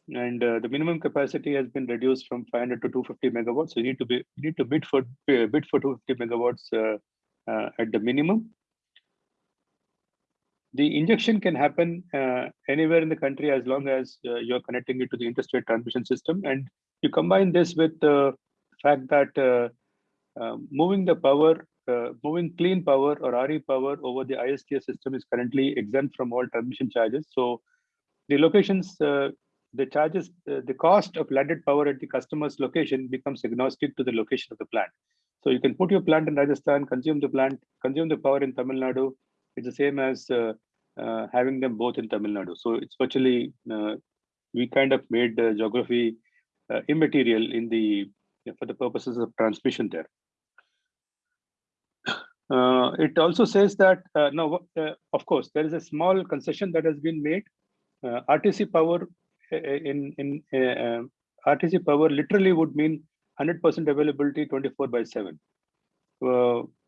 and uh, the minimum capacity has been reduced from 500 to 250 megawatts. So you need to be you need to bid for bid for 250 megawatts uh, uh, at the minimum. The injection can happen uh, anywhere in the country as long as you're connecting it to the interstate transmission system, and you combine this with the fact that moving the power uh, moving clean power or RE power over the ISTS system is currently exempt from all transmission charges. So the locations, uh, the charges, uh, the cost of landed power at the customer's location becomes agnostic to the location of the plant. So you can put your plant in Rajasthan, consume the plant, consume the power in Tamil Nadu. It's the same as uh, uh, having them both in Tamil Nadu. So it's virtually, uh, we kind of made the geography immaterial in the, for the purposes of transmission there. Uh, it also says that, uh, now, uh, of course, there is a small concession that has been made. RTC power in, in RTC power literally would mean 100% availability 24 by 7.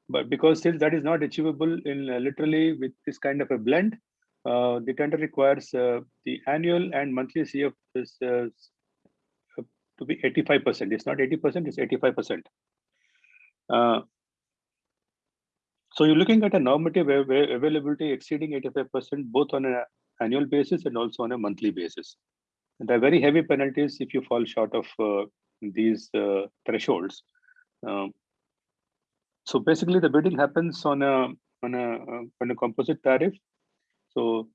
But because since that is not achievable in literally with this kind of a blend, the tender requires the annual and monthly CF is, to be 85%. It's not 80%, it's 85%. So you're looking at a normative availability exceeding 85% both on an annual basis and also on a monthly basis. And there are very heavy penalties if you fall short of uh, these uh, thresholds. Um, so basically, the bidding happens on a on a uh, on a composite tariff. So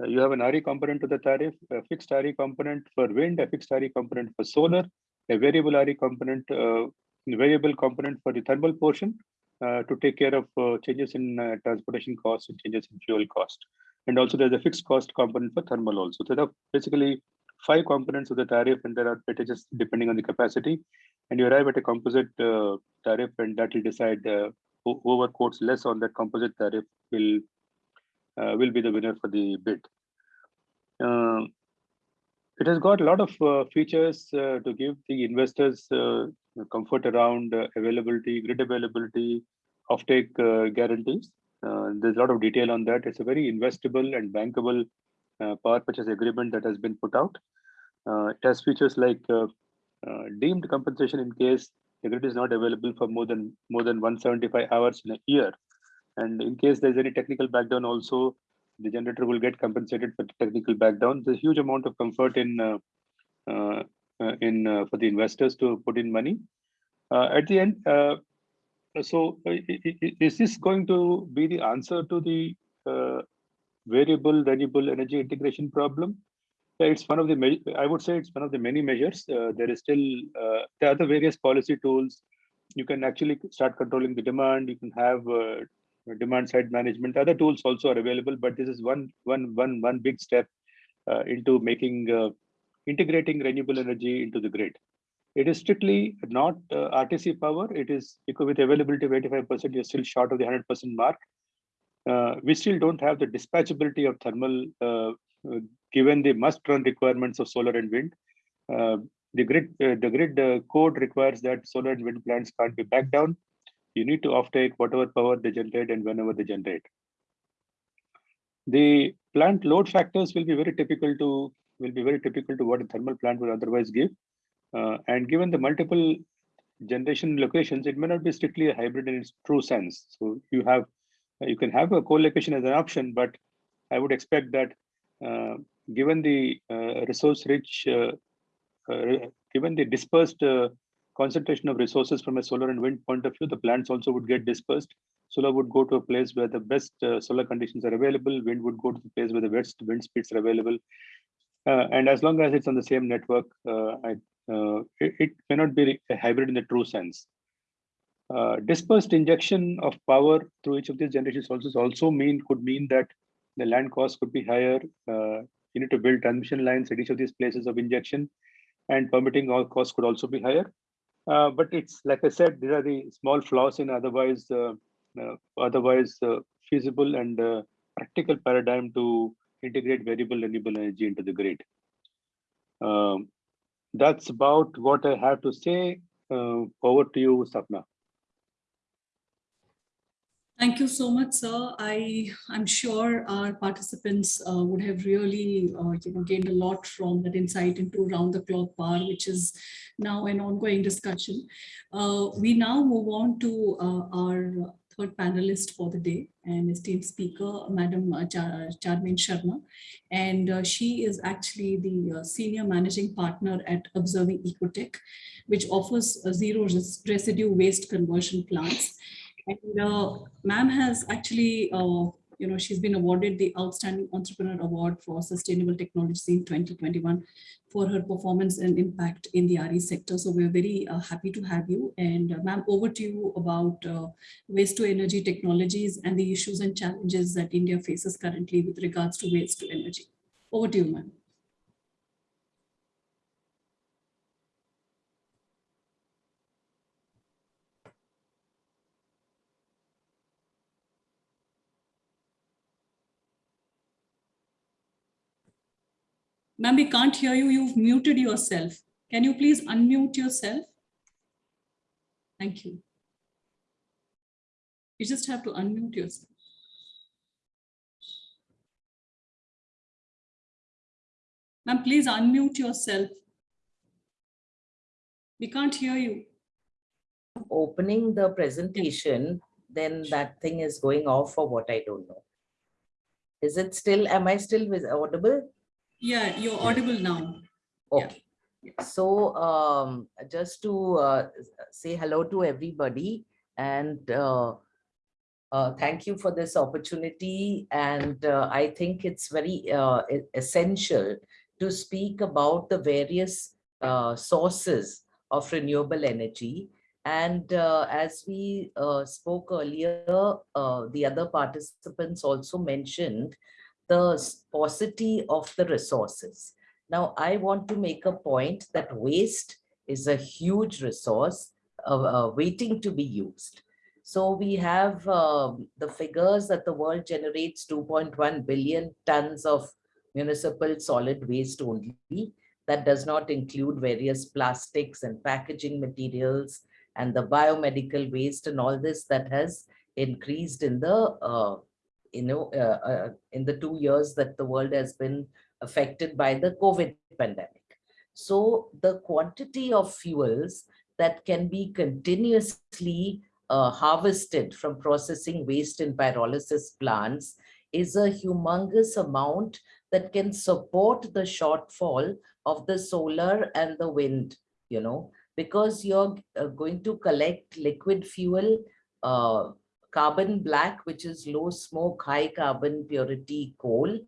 uh, you have an RE component to the tariff, a fixed RE component for wind, a fixed RE component for solar, a variable RE component, uh, variable component for the thermal portion, uh, to take care of uh, changes in uh, transportation costs and changes in fuel cost. And also there's a fixed cost component for thermal also. So there are basically five components of the tariff and there are weightages depending on the capacity. And you arrive at a composite uh, tariff and that will decide uh, whoever quotes less on that composite tariff will uh, will be the winner for the bid. it has got a lot of features to give the investors comfort around uh, availability, grid availability, offtake uh, guarantees. Uh, there's a lot of detail on that. It's a very investable and bankable power purchase agreement that has been put out. it has features like deemed compensation in case the grid is not available for more than more than 175 hours in a year. And in case there's any technical backdown also, the generator will get compensated for technical backdown. There's a huge amount of comfort in uh, uh, uh, in uh, for the investors to put in money. Uh, at the end, uh, so is this going to be the answer to the uh, variable renewable energy integration problem? It's one of the, I would say it's one of the many measures. Uh, there is still, uh, there are the various policy tools. You can actually start controlling the demand. You can have uh, demand side management. Other tools also are available, but this is one, one, one, one big step uh, into making, uh, integrating renewable energy into the grid. It is strictly not uh, RTC power. It is with availability of 85%, you're still short of the 100% mark. Uh, we still don't have the dispatchability of thermal uh, given the must run requirements of solar and wind. Uh, the grid, uh, the grid uh, code requires that solar and wind plants can't be backed down. You need to offtake whatever power they generate and whenever they generate. The plant load factors will be very typical to will be very typical to what a thermal plant would otherwise give. Uh, and given the multiple generation locations, it may not be strictly a hybrid in its true sense. So you have you can have a co-location as an option, but I would expect that uh, given the uh, resource rich, uh, uh, given the dispersed uh, concentration of resources from a solar and wind point of view, the plants also would get dispersed. Solar would go to a place where the best uh, solar conditions are available. Wind would go to the place where the best wind speeds are available. Uh, and as long as it's on the same network, uh, I, uh, it, it cannot be a hybrid in the true sense. Uh, dispersed injection of power through each of these generation sources also mean could mean that the land cost could be higher. Uh, you need to build transmission lines at each of these places of injection, and permitting all costs could also be higher. Uh, but it's like I said, these are the small flaws in otherwise uh, uh, otherwise uh, feasible and practical paradigm to integrate variable renewable energy into the grid. Um, that's about what I have to say. Over to you, Sapna. Thank you so much, sir. I, I'm sure our participants uh, would have really uh, you know, gained a lot from that insight into round the clock power, which is now an ongoing discussion. Uh, we now move on to uh, our third panelist for the day and esteemed speaker, Madam uh, Char Charmaine Sharma. And uh, she is actually the senior managing partner at Observing Ecotech, which offers zero res- residue waste conversion plants. And uh, ma'am has actually, uh, you know, she's been awarded the Outstanding Entrepreneur Award for Sustainable Technology in 2021 for her performance and impact in the RE sector. So we're very uh, happy to have you. And uh, ma'am, over to you about uh, waste to energy technologies and the issues and challenges that India faces currently with regards to waste to energy. Over to you, ma'am. Ma'am, we can't hear you. You've muted yourself. Can you please unmute yourself? Thank you. You just have to unmute yourself. Ma'am, please unmute yourself. We can't hear you. opening the presentation, then that thing is going off for what, I don't know. Is it still, am I still vis- audible? Yeah, you're audible now. Yeah. Okay. So um, just to uh, say hello to everybody and uh, uh, thank you for this opportunity. And uh, I think it's very uh, essential to speak about the various uh, sources of renewable energy. And uh, as we uh, spoke earlier, uh, the other participants also mentioned the paucity of the resources. Now, I want to make a point that waste is a huge resource uh, uh, waiting to be used. So we have um, the figures that the world generates 2.1 billion tons of municipal solid waste only. That does not include various plastics and packaging materials and the biomedical waste and all this that has increased in the uh, you know uh, uh, in the two years that the world has been affected by the COVID pandemic. So the quantity of fuels that can be continuously uh, harvested from processing waste in pyrolysis plants is a humongous amount that can support the shortfall of the solar and the wind, you know, because you're uh, going to collect liquid fuel, uh, carbon black, which is low smoke, high carbon purity coal,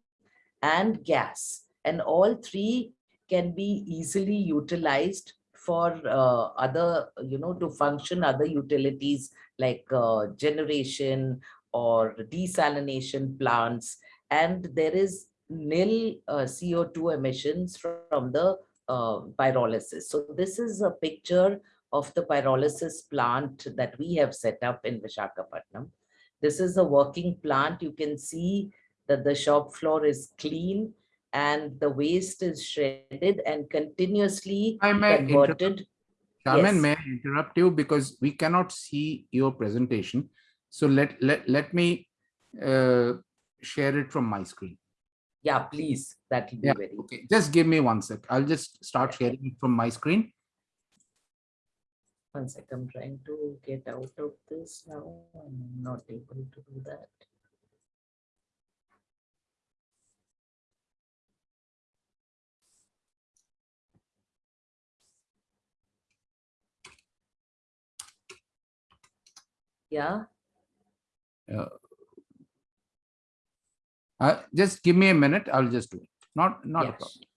and gas. And all three can be easily utilized for uh, other, you know, to function other utilities like uh, generation or desalination plants. And there is nil uh, CO2 emissions from the uh, pyrolysis. So this is a picture of the pyrolysis plant that we have set up in Vishakhapatnam. This is a working plant. You can see that the shop floor is clean and the waste is shredded and continuously I may converted. Charmin, Yes. may I interrupt you because we cannot see your presentation. So let, let, let me uh, share it from my screen. Yeah, please, that will be Yeah, very, okay, just give me one sec. I'll just start sharing it from my screen. One sec, I'm trying to get out of this now. I'm not able to do that. Yeah, Uh, just give me a minute. I'll just do it. Not, not a problem.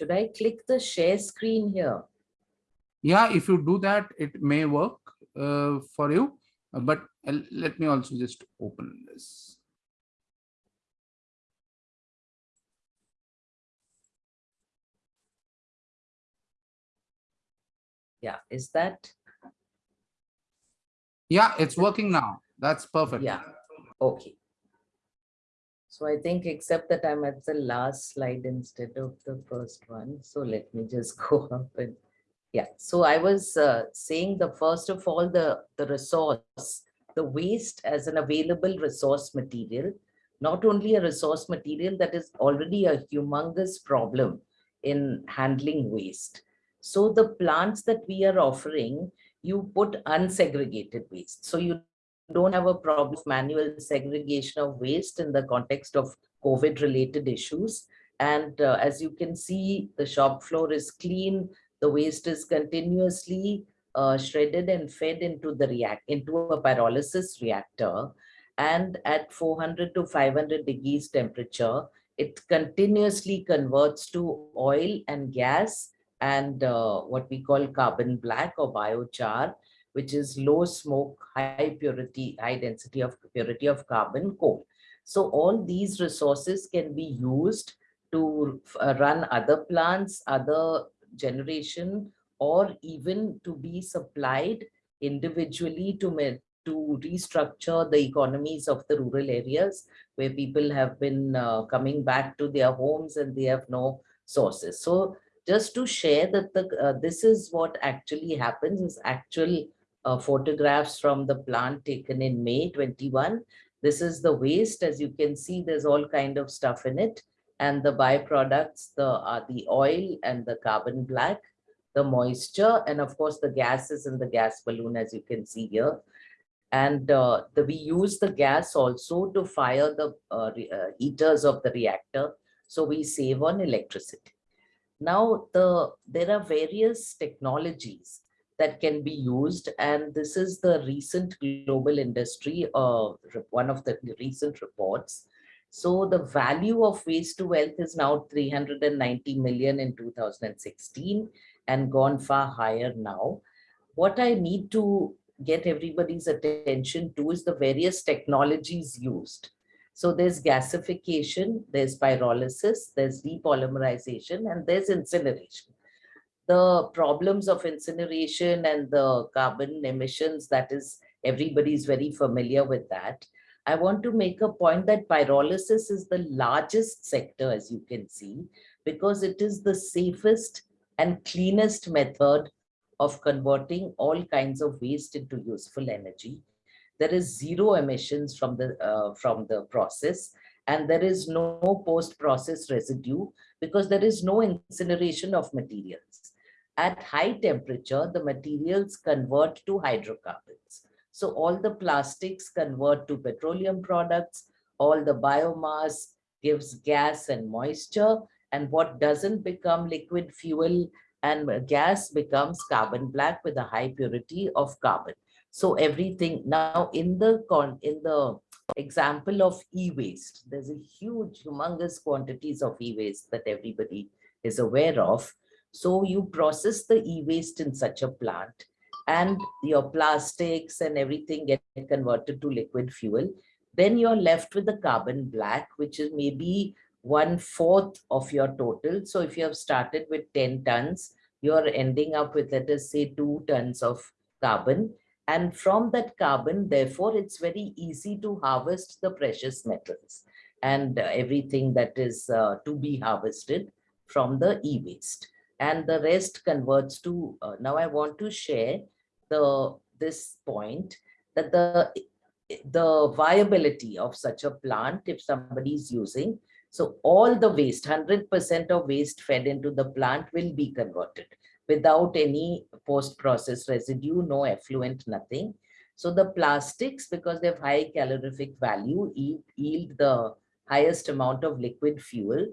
Should I click the share screen here? Yeah, if you do that, it may work uh, for you. But let me also just open this. Yeah, is that, Yeah, it's working now. That's perfect. yeah, okay. So I think except that I'm at the last slide instead of the first one. So let me just go up and, yeah. So I was uh, saying the first of all, the, the resource, the waste as an available resource material, not only a resource material that is already a humongous problem in handling waste. So the plants that we are offering, you put unsegregated waste. So you don't have a problem of manual segregation of waste in the context of COVID related issues. And uh, as you can see, the shop floor is clean. The waste is continuously uh, shredded and fed into the react into a pyrolysis reactor. And at 400 to 500 degrees temperature, it continuously converts to oil and gas and uh, what we call carbon black or biochar, which is low smoke, high purity, high density of purity of carbon coal. So all these resources can be used to uh, run other plants, other generation, or even to be supplied individually to, to restructure the economies of the rural areas where people have been uh, coming back to their homes and they have no sources. So just to share that the, uh, this is what actually happens is actual uh, photographs from the plant taken in May 21. This is the waste. As you can see, there's all kind of stuff in it. And the byproducts, the, uh, the oil and the carbon black, the moisture, and of course the gases in the gas balloon, as you can see here. And uh, the, we use the gas also to fire the uh, uh, heaters of the reactor. So we save on electricity. Now, the there are various technologies that can be used, and this is the recent global industry, uh, one of the recent reports. So the value of waste to wealth is now 390 million in 2016 and gone far higher now. What I need to get everybody's attention to is the various technologies used. So there's gasification, there's pyrolysis, there's depolymerization, and there's incineration. The problems of incineration and the carbon emissions, that is, everybody is very familiar with that. I want to make a point that pyrolysis is the largest sector, as you can see, because it is the safest and cleanest method of converting all kinds of waste into useful energy. There is zero emissions from the, uh, from the process and there is no post-process residue because there is no incineration of materials. At high temperature, the materials convert to hydrocarbons. So all the plastics convert to petroleum products, all the biomass gives gas and moisture, and what doesn't become liquid fuel and gas becomes carbon black with a high purity of carbon. So everything now in the con in the example of e-waste, there's a huge, humongous quantities of e-waste that everybody is aware of. So you process the e-waste in such a plant and your plastics and everything get converted to liquid fuel. Then you're left with the carbon black, which is maybe one fourth of your total. So if you have started with 10 tons, you're ending up with, let us say, two tons of carbon. And from that carbon, therefore, it's very easy to harvest the precious metals and uh, everything that is uh, to be harvested from the e-waste. And the rest converts to, uh, now I want to share the this point that the the viability of such a plant if somebody is using so all the waste, 100% of waste fed into the plant will be converted without any post-process residue, no effluent, nothing. So the plastics, because they have high calorific value, yield the highest amount of liquid fuel.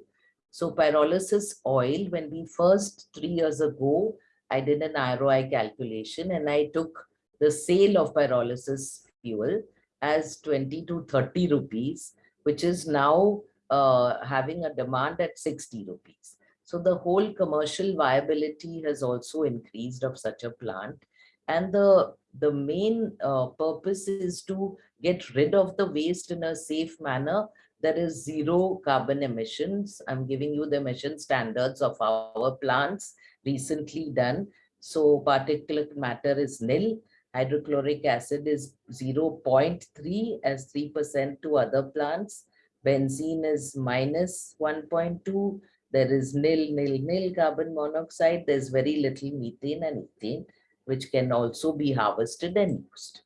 So pyrolysis oil, when we first three years ago, I did an ROI calculation and I took the sale of pyrolysis fuel as 20 to 30 rupees, which is now uh, having a demand at 60 rupees. So the whole commercial viability has also increased of such a plant. And the, the main uh, purpose is to get rid of the waste in a safe manner. There is zero carbon emissions. I'm giving you the emission standards of our plants recently done. So particulate matter is nil. Hydrochloric acid is 0.3 as 3% to other plants benzene is minus 1.2 there is nil nil nil carbon monoxide there's very little methane and ethane which can also be harvested and used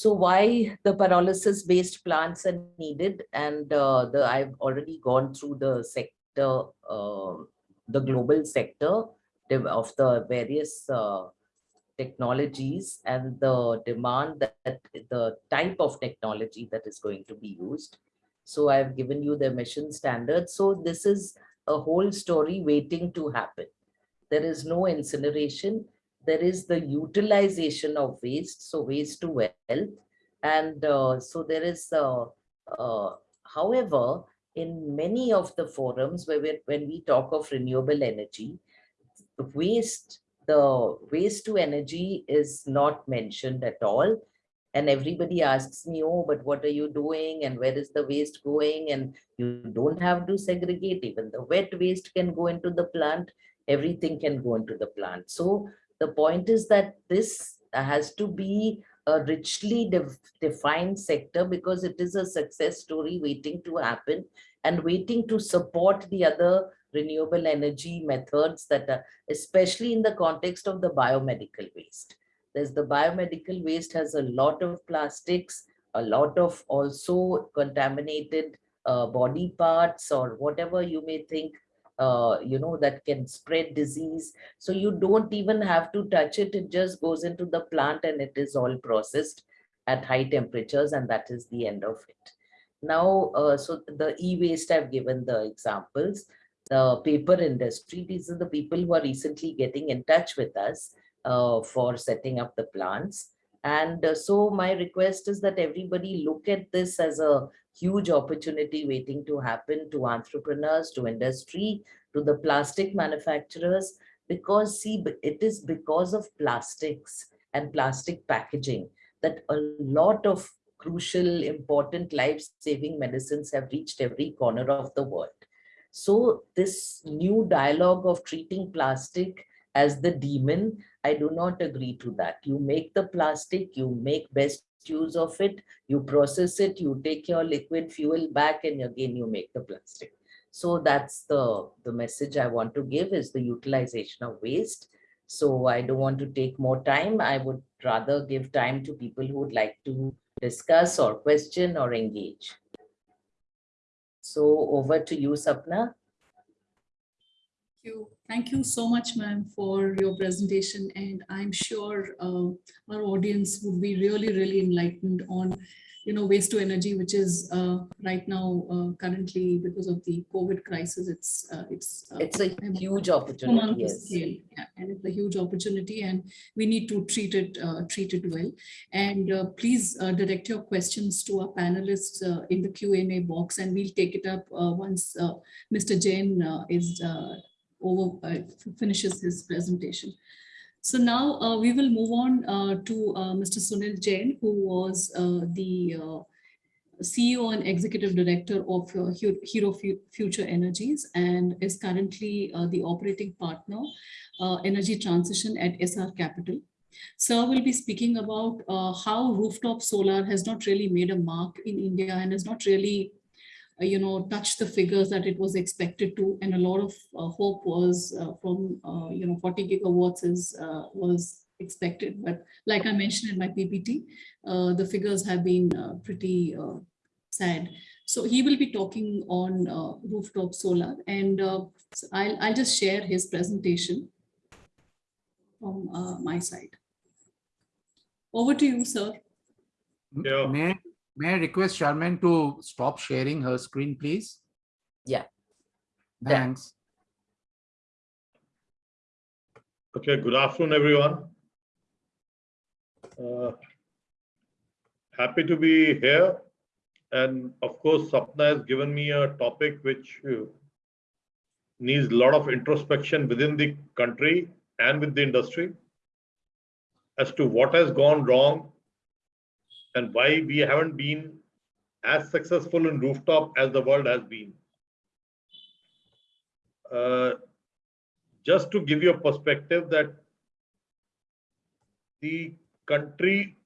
so why the pyrolysis based plants are needed and uh, the i've already gone through the sector uh, the global sector of the various uh, technologies and the demand that the type of technology that is going to be used. So I've given you the emission standards. So this is a whole story waiting to happen. There is no incineration. There is the utilization of waste, so waste to wealth. And uh, so there is, uh, uh, however, in many of the forums where we, when we talk of renewable energy, waste the waste to energy is not mentioned at all. And everybody asks me, oh, but what are you doing? And where is the waste going? And you don't have to segregate. Even the wet waste can go into the plant. Everything can go into the plant. So the point is that this has to be a richly defined sector because it is a success story waiting to happen and waiting to support the other renewable energy methods that are, especially in the context of the biomedical waste. There's the biomedical waste has a lot of plastics, a lot of also contaminated uh, body parts or whatever you may think uh, you know, that can spread disease. So you don't even have to touch it. It just goes into the plant and it is all processed at high temperatures and that is the end of it. Now, uh, so the e-waste I've given the examples the paper industry. These are the people who are recently getting in touch with us uh, for setting up the plants. And uh, so my request is that everybody look at this as a huge opportunity waiting to happen to entrepreneurs, to industry, to the plastic manufacturers, because see, it is because of plastics and plastic packaging that a lot of crucial, important life-saving medicines have reached every corner of the world. So this new dialogue of treating plastic as the demon, I do not agree to that. You make the plastic, you make best use of it, you process it, you take your liquid fuel back and again you make the plastic. So that's the, the message I want to give is the utilization of waste. So I don't want to take more time. I would rather give time to people who would like to discuss or question or engage. So over to you, Sapna. You. Thank you so much, ma'am, for your presentation. And I'm sure uh, our audience would be really, really enlightened on, you know, waste to energy, which is uh, right now uh, currently because of the COVID crisis. It's uh, it's uh, It's a huge opportunity, yes. scale, yeah, and it's a huge opportunity, and we need to treat it uh, treat it well. And uh, please uh, direct your questions to our panelists uh, in the Q and A box, and we'll take it up uh, once uh, Mr. Jain uh, is uh, over uh, finishes his presentation. So now uh, we will move on uh, to uh, Mr. Sunil Jain, who was uh, the uh, CEO and Executive Director of Hero Future Energies and is currently the operating partner, Energy Transition at SR Capital. Sir will be speaking about how rooftop solar has not really made a mark in India and has not really, you know, touch the figures that it was expected to. And a lot of uh, hope was uh, from, uh, you know, 40 gigawatts is uh, was expected. But like I mentioned in my PPT, uh, the figures have been uh, pretty uh, sad. So he will be talking on uh, rooftop solar and uh, so I'll, I'll just share his presentation from uh, my side. Over to you, sir. Yeah. May, I- may I request Charmaine to stop sharing her screen, please? Yeah. Yeah. Thanks. Okay, good afternoon, everyone. Uh, Happy to be here. And of course, Sapna has given me a topic which uh, needs a lot of introspection within the country and with the industry as to what has gone wrong and why we haven't been as successful in rooftop as the world has been. Uh, just to give you a perspective that the country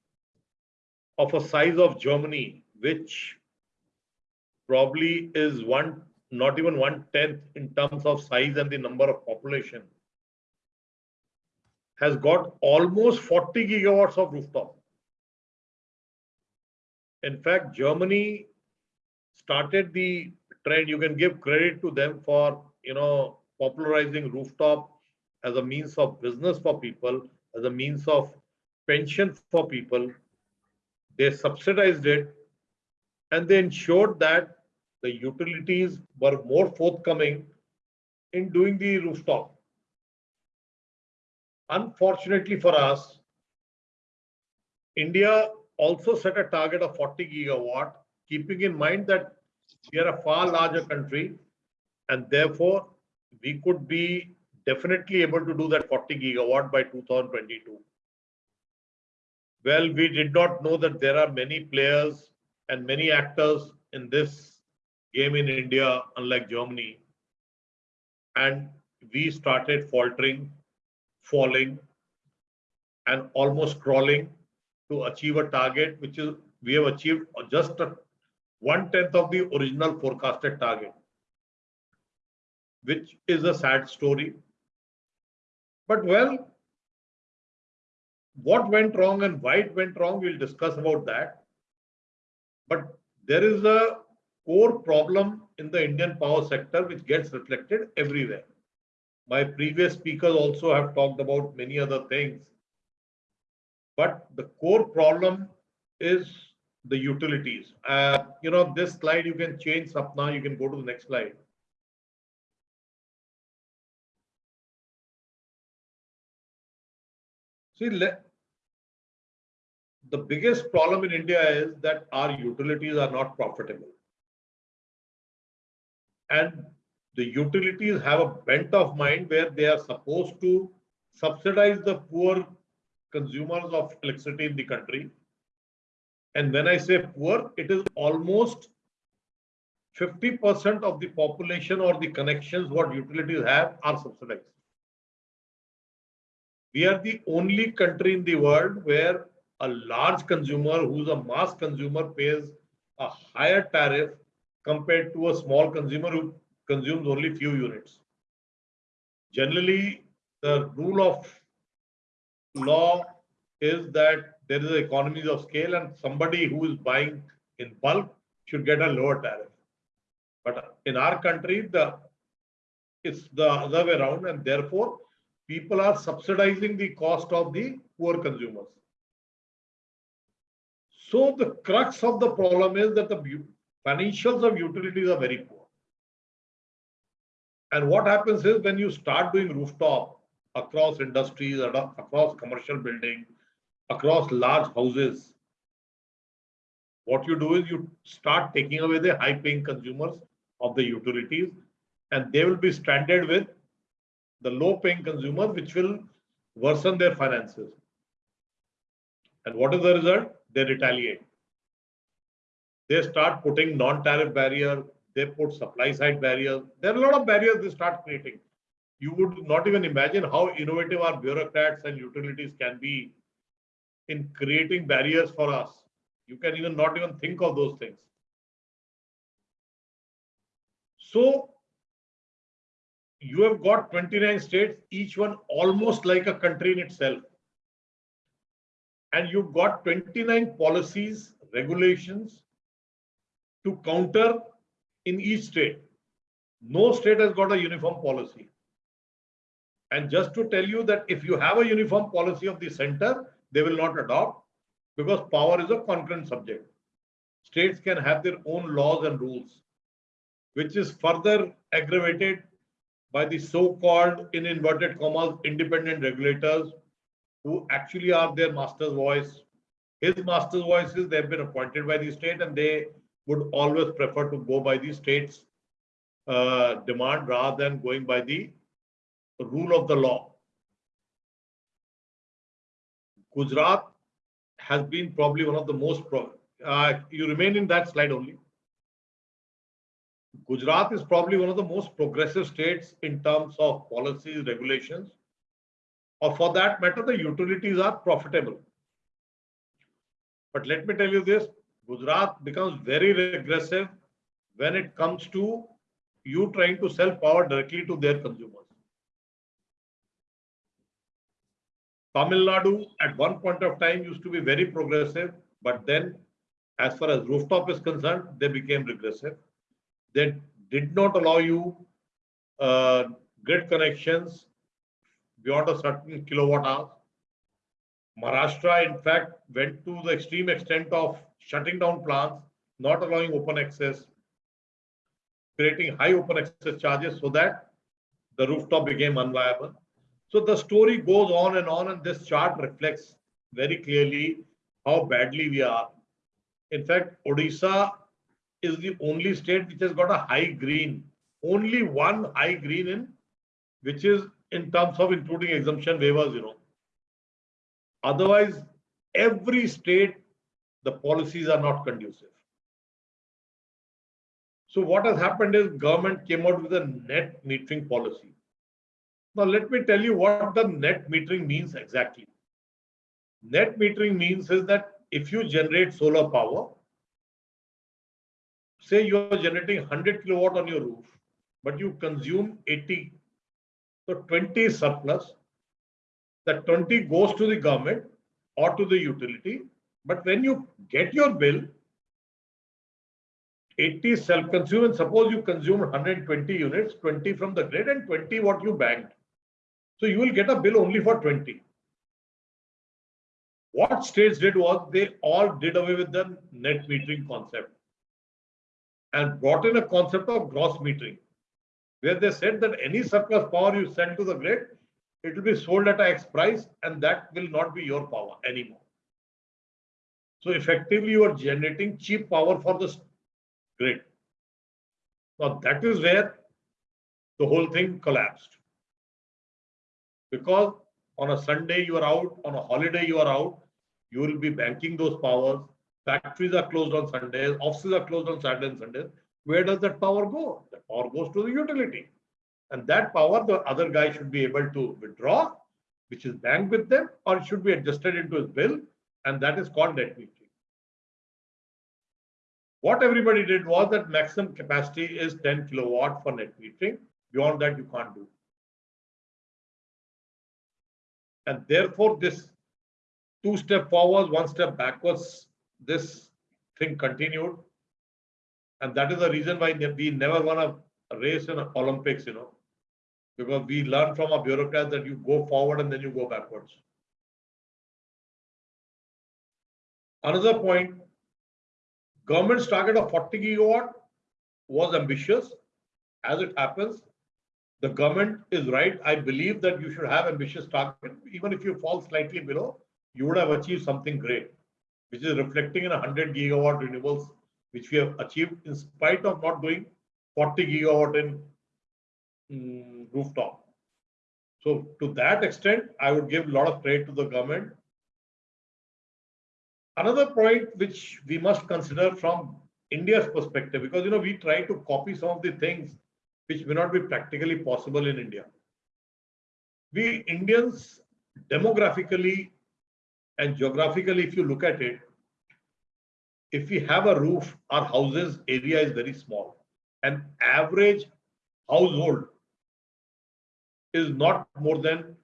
of a size of Germany, which probably is one, not even one tenth in terms of size and the number of population, has got almost 40 gigawatts of rooftop. In fact, Germany started the trend. You can give credit to them for, you know, popularizing rooftop as a means of business for people, as a means of pension for people. They subsidized it and they ensured that the utilities were more forthcoming in doing the rooftop. Unfortunately for us, India also set a target of 40 gigawatt, keeping in mind that we are a far larger country and therefore we could be definitely able to do that 40 gigawatt by 2022. Well, we did not know that there are many players and many actors in this game in India, unlike Germany. And we started faltering, falling, and almost crawling to achieve a target, which is we have achieved just a one tenth of the original forecasted target which is a sad story. But well, what went wrong and why it went wrong, we'll discuss about that. But there is a core problem in the Indian power sector which gets reflected everywhere. My previous speakers also have talked about many other things. But the core problem is the utilities. Uh, you know, this slide you can change Sapna, you can go to the next slide. See, the biggest problem in India is that our utilities are not profitable. And the utilities have a bent of mind where they are supposed to subsidize the poor consumers of electricity in the country. And when I say poor, it is almost 50% of the population or the connections what utilities have are subsidized. We are the only country in the world where a large consumer who's a mass consumer pays a higher tariff compared to a small consumer who consumes only few units. Generally, the rule of law is that there is economies of scale and somebody who is buying in bulk should get a lower tariff. But in our country, the it's the other way around, and therefore people are subsidizing the cost of the poor consumers. So the crux of the problem is that the financials of utilities are very poor. And what happens is when you start doing rooftop across industries, across commercial building, across large houses, what you do is you start taking away the high paying consumers of the utilities and they will be stranded with the low paying consumers, which will worsen their finances. And what is the result? They retaliate. They start putting non-tariff barrier, they put supply side barriers. There are a lot of barriers they start creating. You would not even imagine how innovative our bureaucrats and utilities can be in creating barriers for us. You can even not even think of those things. So you have got 29 states, each one almost like a country in itself. And you've got 29 policies, regulations to counter in each state. No state has got a uniform policy. And just to tell you that if you have a uniform policy of the center, they will not adopt because power is a concurrent subject. States can have their own laws and rules, which is further aggravated by the so-called, in inverted commas, independent regulators who actually are their master's voice. His master's voice is they've been appointed by the state and they would always prefer to go by the state's uh, demand rather than going by the rule of the law. Gujarat has been probably one of the most, uh, you remain in that slide only. Gujarat is probably one of the most progressive states in terms of policies, regulations, or for that matter, the utilities are profitable. But let me tell you this, Gujarat becomes very regressive when it comes to you trying to sell power directly to their consumers. Tamil Nadu at one point of time used to be very progressive, but then as far as rooftop is concerned, they became regressive. They did not allow you uh, grid connections beyond a certain kilowatt hour. Maharashtra, in fact, went to the extreme extent of shutting down plants, not allowing open access, creating high open access charges so that the rooftop became unviable. So the story goes on and on, and this chart reflects very clearly how badly we are. In fact, Odisha is the only state which has got a high green, only one high green in, which is in terms of including exemption waivers, you know. Otherwise, every state, the policies are not conducive. So what has happened is government came out with a net metering policy. Now, let me tell you what the net metering means exactly. Net metering means is that if you generate solar power, say you are generating 100 kilowatt on your roof, but you consume 80, so 20 surplus. That 20 goes to the government or to the utility. But when you get your bill, 80 self-consumed and suppose you consume 120 units, 20 from the grid and 20 what you banked. So you will get a bill only for 20. What states did was they all did away with the net metering concept and brought in a concept of gross metering, where they said that any surplus power you send to the grid, it will be sold at X price and that will not be your power anymore. So effectively, you are generating cheap power for the grid. Now that is where the whole thing collapsed. Because on a Sunday you are out, on a holiday you are out, you will be banking those powers. Factories are closed on Sundays, offices are closed on Saturday and Sundays. Where does that power go? The power goes to the utility. And that power, the other guy should be able to withdraw, which is banked with them, or it should be adjusted into his bill And that is called net metering. What everybody did was that maximum capacity is 10 kilowatt for net metering. Beyond that, you can't do. And therefore, this two step forwards, one step backwards, this thing continued. And that is the reason why we never won a race in Olympics, you know, because we learn from a bureaucrat that you go forward and then you go backwards. Another point, government's target of 40 gigawatt was ambitious. As it happens, the government is right. I believe that you should have ambitious target. Even if you fall slightly below, you would have achieved something great, which is reflecting in 100 gigawatt renewables, which we have achieved in spite of not doing 40 gigawatt in mm, rooftop. So to that extent, I would give a lot of credit to the government. Another point which we must consider from India's perspective, because you know we try to copy some of the things which may not be practically possible in India. We Indians demographically and geographically, if you look at it, if we have a roof, our houses area is very small. An average household is not more than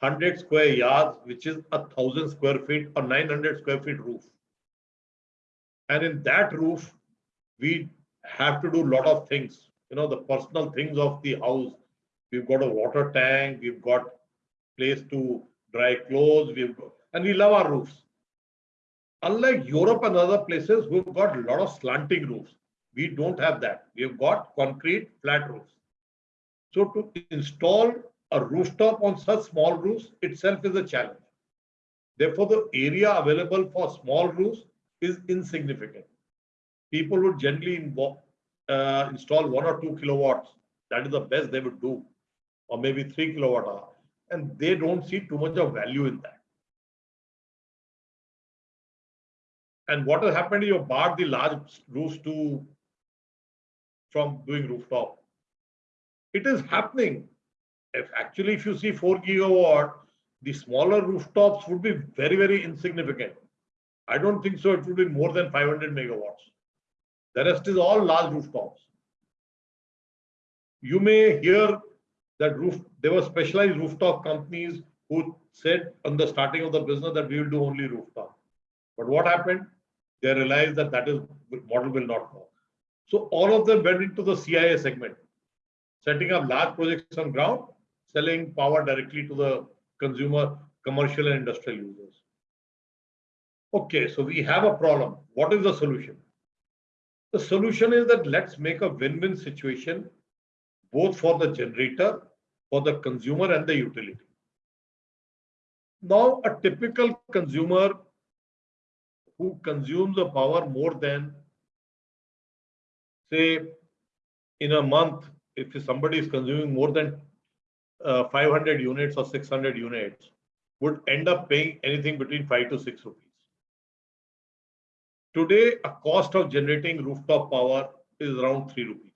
100 square yards, which is a thousand square feet or 900 square feet roof. And in that roof, we have to do a lot of things, you know, the personal things of the house. We've got a water tank, we've got place to dry clothes, we've got, and we love our roofs. Unlike Europe and other places we've got a lot of slanting roofs, we don't have that. We've got concrete flat roofs. So to install a rooftop on such small roofs itself is a challenge. Therefore, the area available for small roofs is insignificant. People would generally uh, install one or two kilowatts. That is the best they would do, or maybe three kilowatt hour. And they don't see too much of value in that. And what has happened you barred the large roofs to from doing rooftop. It is happening. If actually, if you see four gigawatt, the smaller rooftops would be very, very insignificant. I don't think so. It would be more than 500 megawatts. The rest is all large rooftops. You may hear that roof, there were specialized rooftop companies who said on the starting of the business that we will do only rooftop. But what happened? They realized that that is model will not work. So all of them went into the C&I segment, setting up large projects on ground, selling power directly to the consumer, commercial and industrial users. Okay, so we have a problem. What is the solution? The solution is that let's make a win-win situation both for the generator, for the consumer and the utility. Now, a typical consumer who consumes the power more than, say, in a month, if somebody is consuming more than uh, 500 units or 600 units, would end up paying anything between 5 to 6 rupees. Today, a cost of generating rooftop power is around 3 rupees,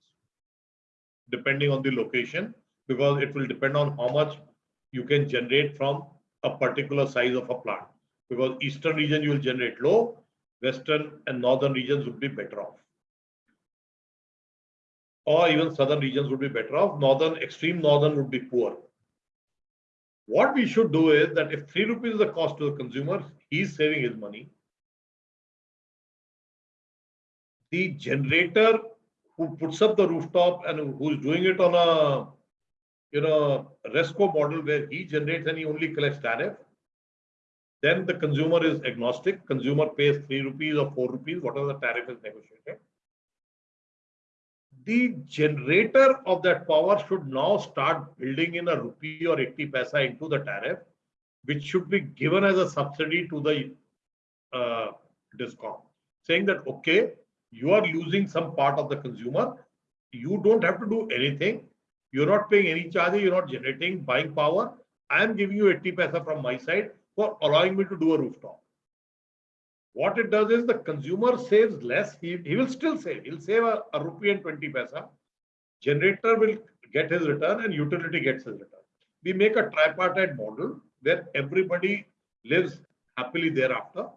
depending on the location, because it will depend on how much you can generate from a particular size of a plant. Because eastern region you will generate low, western and northern regions would be better off. Or even southern regions would be better off. Northern, extreme northern would be poor. What we should do is that if 3 rupees is the cost to the consumer, he's saving his money the generator who puts up the rooftop and who's doing it on a you know resco model where he generates and he only collects tariff then the consumer is agnostic. Consumer pays 3 rupees or 4 rupees whatever the tariff is negotiated. The generator of that power should now start building in a rupee or 80 paisa into the tariff which should be given as a subsidy to the uh, discom saying that okay you are losing some part of the consumer. You don't have to do anything. You're not paying any charges. You're not generating buying power. I am giving you 80 paisa from my side for allowing me to do a rooftop. What it does is the consumer saves less. He, he will still save. He'll save a, a rupee and 20 paisa. Generator will get his return and utility gets his return. We make a tripartite model where everybody lives happily thereafter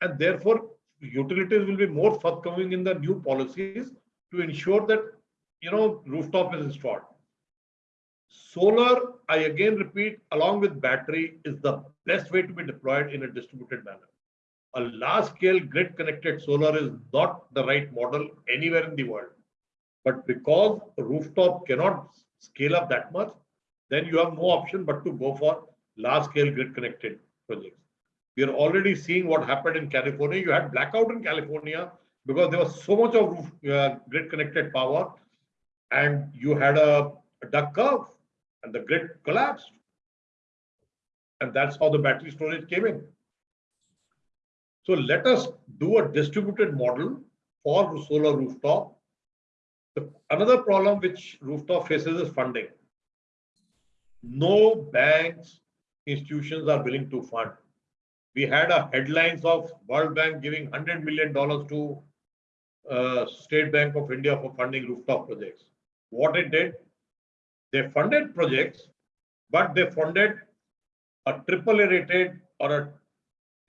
And therefore, utilities will be more forthcoming in the new policies to ensure that, you know, rooftop is installed. Solar, I again repeat, along with battery is the best way to be deployed in a distributed manner. A large scale grid connected solar is not the right model anywhere in the world. But because rooftop cannot scale up that much, then you have no option but to go for large scale grid connected projects. We are already seeing what happened in California. You had blackout in California because there was so much of uh, grid connected power and you had a, a duck curve and the grid collapsed. And that's how the battery storage came in. So let us do a distributed model for solar rooftop. The, another problem which rooftop faces is funding. No banks, institutions are willing to fund. We had a headlines of World Bank giving $100 million to uh, State Bank of India for funding rooftop projects. What it did, they funded projects, but they funded a triple A rated or a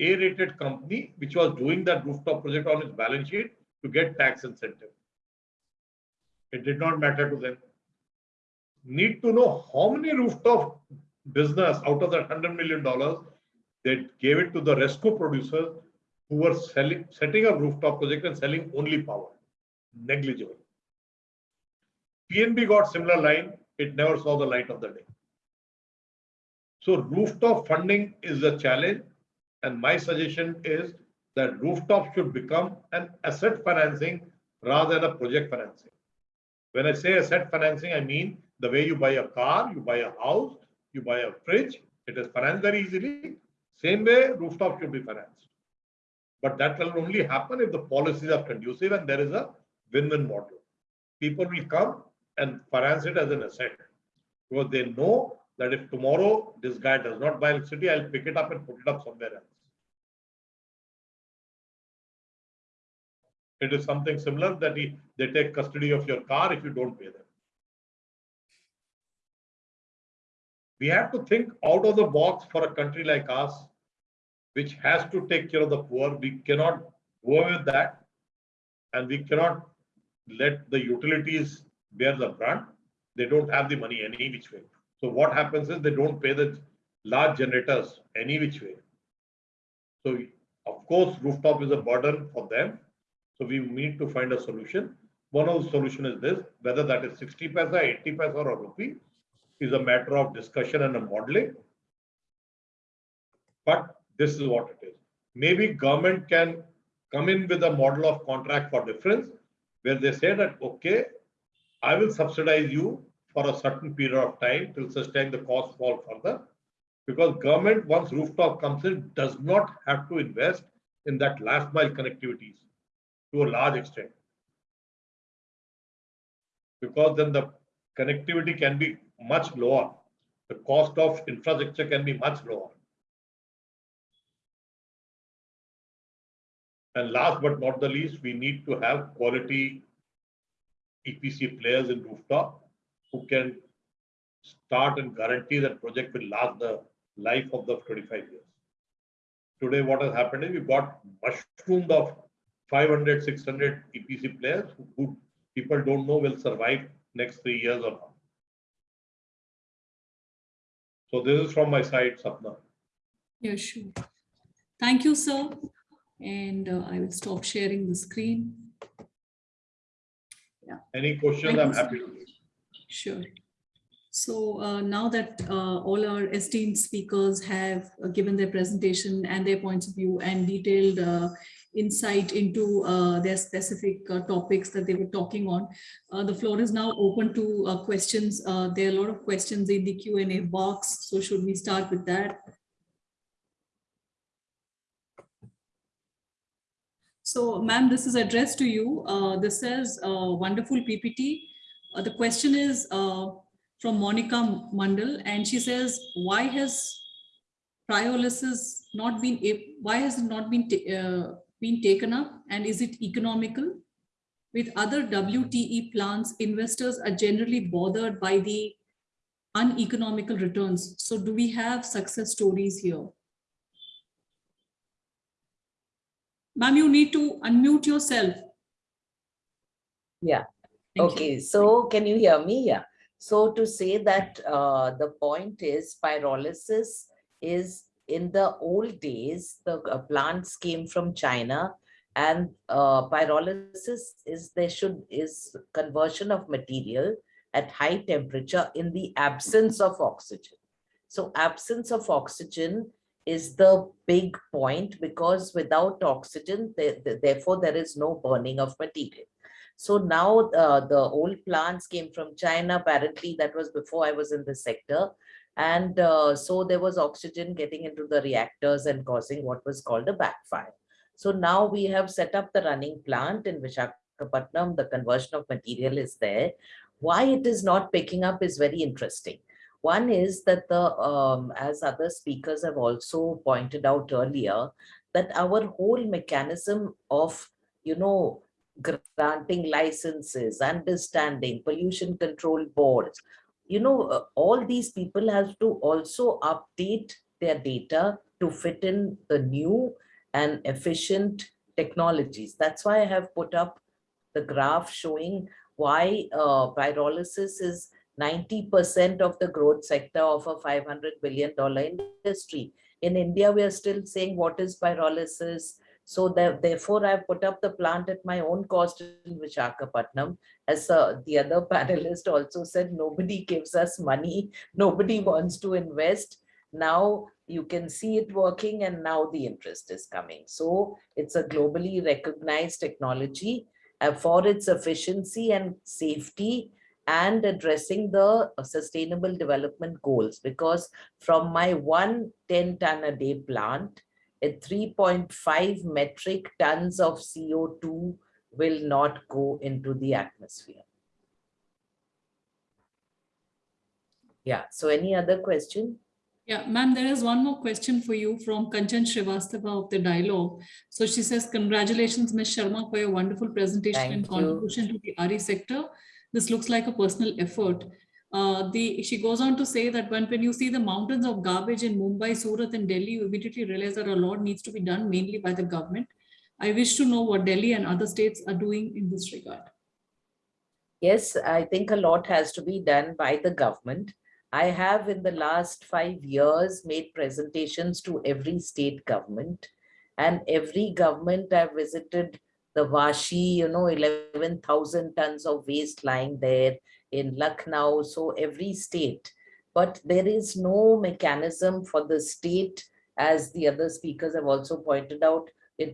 A rated company, which was doing that rooftop project on its balance sheet to get tax incentive. It did not matter to them. Need to know how many rooftop business out of that $100 million, they gave it to the RESCO producers who were selling, setting up rooftop project and selling only power. Negligible. PNB got similar line, it never saw the light of the day. So rooftop funding is a challenge and my suggestion is that rooftop should become an asset financing rather than a project financing. When I say asset financing, I mean the way you buy a car, you buy a house, you buy a fridge, it is financed very easily. Same way rooftop should be financed. But that will only happen if the policies are conducive and there is a win-win model. People will come and finance it as an asset because they know that if tomorrow this guy does not buy electricity, I'll pick it up and put it up somewhere else. It is something similar that he, they take custody of your car if you don't pay them. We have to think out of the box for a country like us, which has to take care of the poor. We cannot go with that. And we cannot let the utilities bear the brunt. They don't have the money any which way. So what happens is they don't pay the large generators any which way. So of course, rooftop is a burden for them. So we need to find a solution. One of the solution is this, whether that is 60 paisa, 80 paisa or a rupee is a matter of discussion and a modeling. But this is what it is. Maybe government can come in with a model of contract for difference where they say that, okay, I will subsidize you for a certain period of time till time the cost fall further. Because government, once rooftop comes in, does not have to invest in that last mile connectivities to a large extent. Because then the connectivity can be much lower. The cost of infrastructure can be much lower. And last but not the least, we need to have quality EPC players in rooftop who can start and guarantee that project will last the life of the 25 years. Today, what has happened is we've got mushroomed of 500, 600 EPC players who people don't know will survive next three years or not. So this is from my side, Sapna. Yeah, sure. Thank you, sir. And uh, I will stop sharing the screen. Yeah. Any questions? Thank I'm you, sir. happy to. Sure. So uh, now that uh, all our esteemed speakers have uh, given their presentation and their points of view and detailed uh, insight into uh, their specific uh, topics that they were talking on, uh, the floor is now open to uh, questions. Uh, There are a lot of questions in the Q and A box. So should we start with that? So ma'am, this is addressed to you. This says uh, wonderful PPT. The question is from Monica Mandal, and she says, why has pyrolysis not been, why has it not been, uh, been taken up? And is it economical? With other WTE plants, investors are generally bothered by the uneconomical returns. So do we have success stories here? Ma'am, you need to unmute yourself. Yeah. Thank you. Okay, so can you hear me? Yeah. So to say that uh, the point is pyrolysis is in the old days, the uh, plants came from China and uh, pyrolysis is there should is conversion of material at high temperature in the absence of oxygen. So absence of oxygen is the big point because without oxygen, there- there- therefore there is no burning of material. So now uh, the old plants came from China. Apparently that was before I was in the sector. And uh, so there was oxygen getting into the reactors and causing what was called a backfire. So now we have set up the running plant in Vishakhapatnam. The conversion of material is there. Why it is not picking up is very interesting. One is that the, um, as other speakers have also pointed out earlier, that our whole mechanism of, you know, granting licenses, understanding, pollution control boards. You know, uh, all these people have to also update their data to fit in the new and efficient technologies. That's why I have put up the graph showing why uh, pyrolysis is 90% of the growth sector of a $500 billion industry. In India, we are still saying what is pyrolysis, so that therefore I've put up the plant at my own cost in Vishakhapatnam. As uh, the other panelist also said, nobody gives us money, nobody wants to invest. Now you can see it working and now the interest is coming. So it's a globally recognized technology uh, for its efficiency and safety and addressing the uh, sustainable development goals because from my one 10 ton a day plant, at 3.5 metric tons of CO2 will not go into the atmosphere. Yeah, so any other question? Yeah, ma'am, there is one more question for you from Kanchan Srivastava of the dialogue. So she says, congratulations, Ms. Sharma, for your wonderful presentation and Thank you. contribution to the RE sector. This looks like a personal effort. Uh, the, she goes on to say that when, when you see the mountains of garbage in Mumbai, Surat and Delhi, you immediately realize that a lot needs to be done mainly by the government. I wish to know what Delhi and other states are doing in this regard. Yes, I think a lot has to be done by the government. I have in the last five years made presentations to every state government and every government I've visited the Vashi, you know, 11,000 tons of waste lying there in Lucknow, so every state. But there is no mechanism for the state, as the other speakers have also pointed out,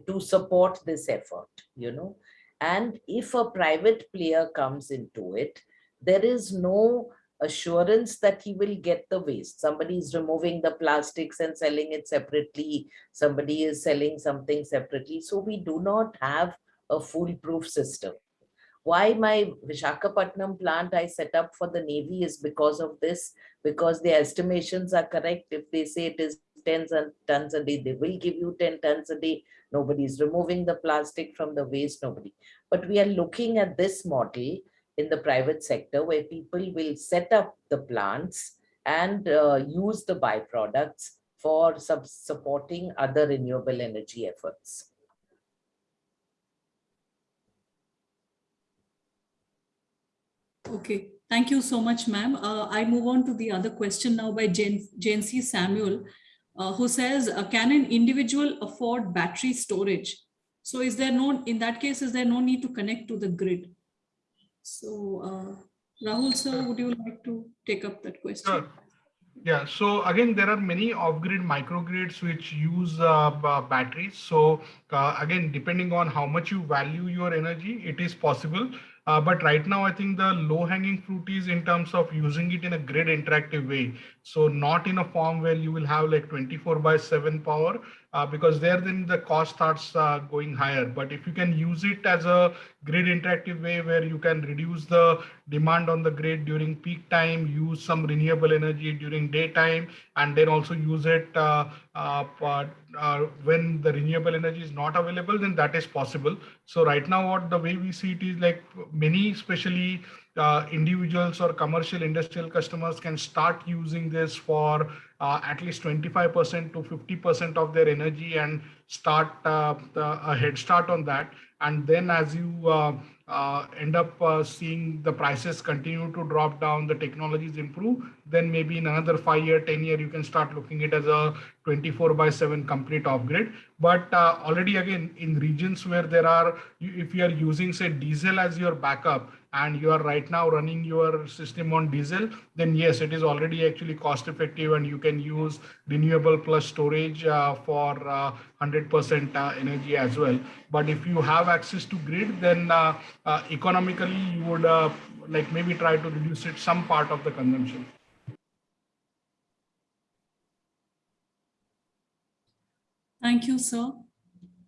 to support this effort, you know. And if a private player comes into it, there is no assurance that he will get the waste. Somebody is removing the plastics and selling it separately. Somebody is selling something separately. So we do not have a foolproof system. Why my Vishakhapatnam plant I set up for the Navy is because of this, because the estimations are correct. If they say it is 10 tons a day, they will give you 10 tons a day. Nobody is removing the plastic from the waste, nobody. But we are looking at this model in the private sector where people will set up the plants and uh, use the byproducts for supporting other renewable energy efforts. Okay, thank you so much, ma'am. Uh, I move on to the other question now by Jane, Jane C. Samuel, uh, who says, uh, can an individual afford battery storage? So is there no, in that case, is there no need to connect to the grid? So uh, Rahul sir, would you like to take up that question? Sure. Yeah, so again, there are many off-grid microgrids which use uh, batteries. So uh, again, depending on how much you value your energy, it is possible. Uh, but right now, I think the low-hanging fruit is in terms of using it in a grid interactive way. So not in a form where you will have like 24 by 7 power, uh, because there then the cost starts uh, going higher. But if you can use it as a grid interactive way where you can reduce the demand on the grid during peak time, use some renewable energy during daytime, and then also use it uh, uh, uh, uh, when the renewable energy is not available, then that is possible. So right now, what the way we see it is like many, especially individuals or commercial industrial customers can start using this for uh, at least 25% to 50% of their energy and start uh, a head start on that. And then as you uh, uh, end up uh, seeing the prices continue to drop down, the technologies improve, then maybe in another five year, 10 year, you can start looking it as a 24 by 7 complete grid. But uh, already again, in regions where there are, if you are using say diesel as your backup and you are right now running your system on diesel, then yes, it is already actually cost effective and you can use renewable plus storage uh, for uh, 100% uh, energy as well. But if you have access to grid, then uh, uh, economically you would uh, like maybe try to reduce it some part of the consumption. Thank you, sir.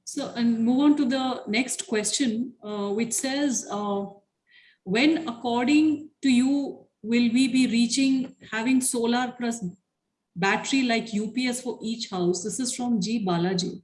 So, and move on to the next question, uh, which says, uh, when according to you, will we be reaching having solar plus battery like UPS for each house? This is from G Balaji.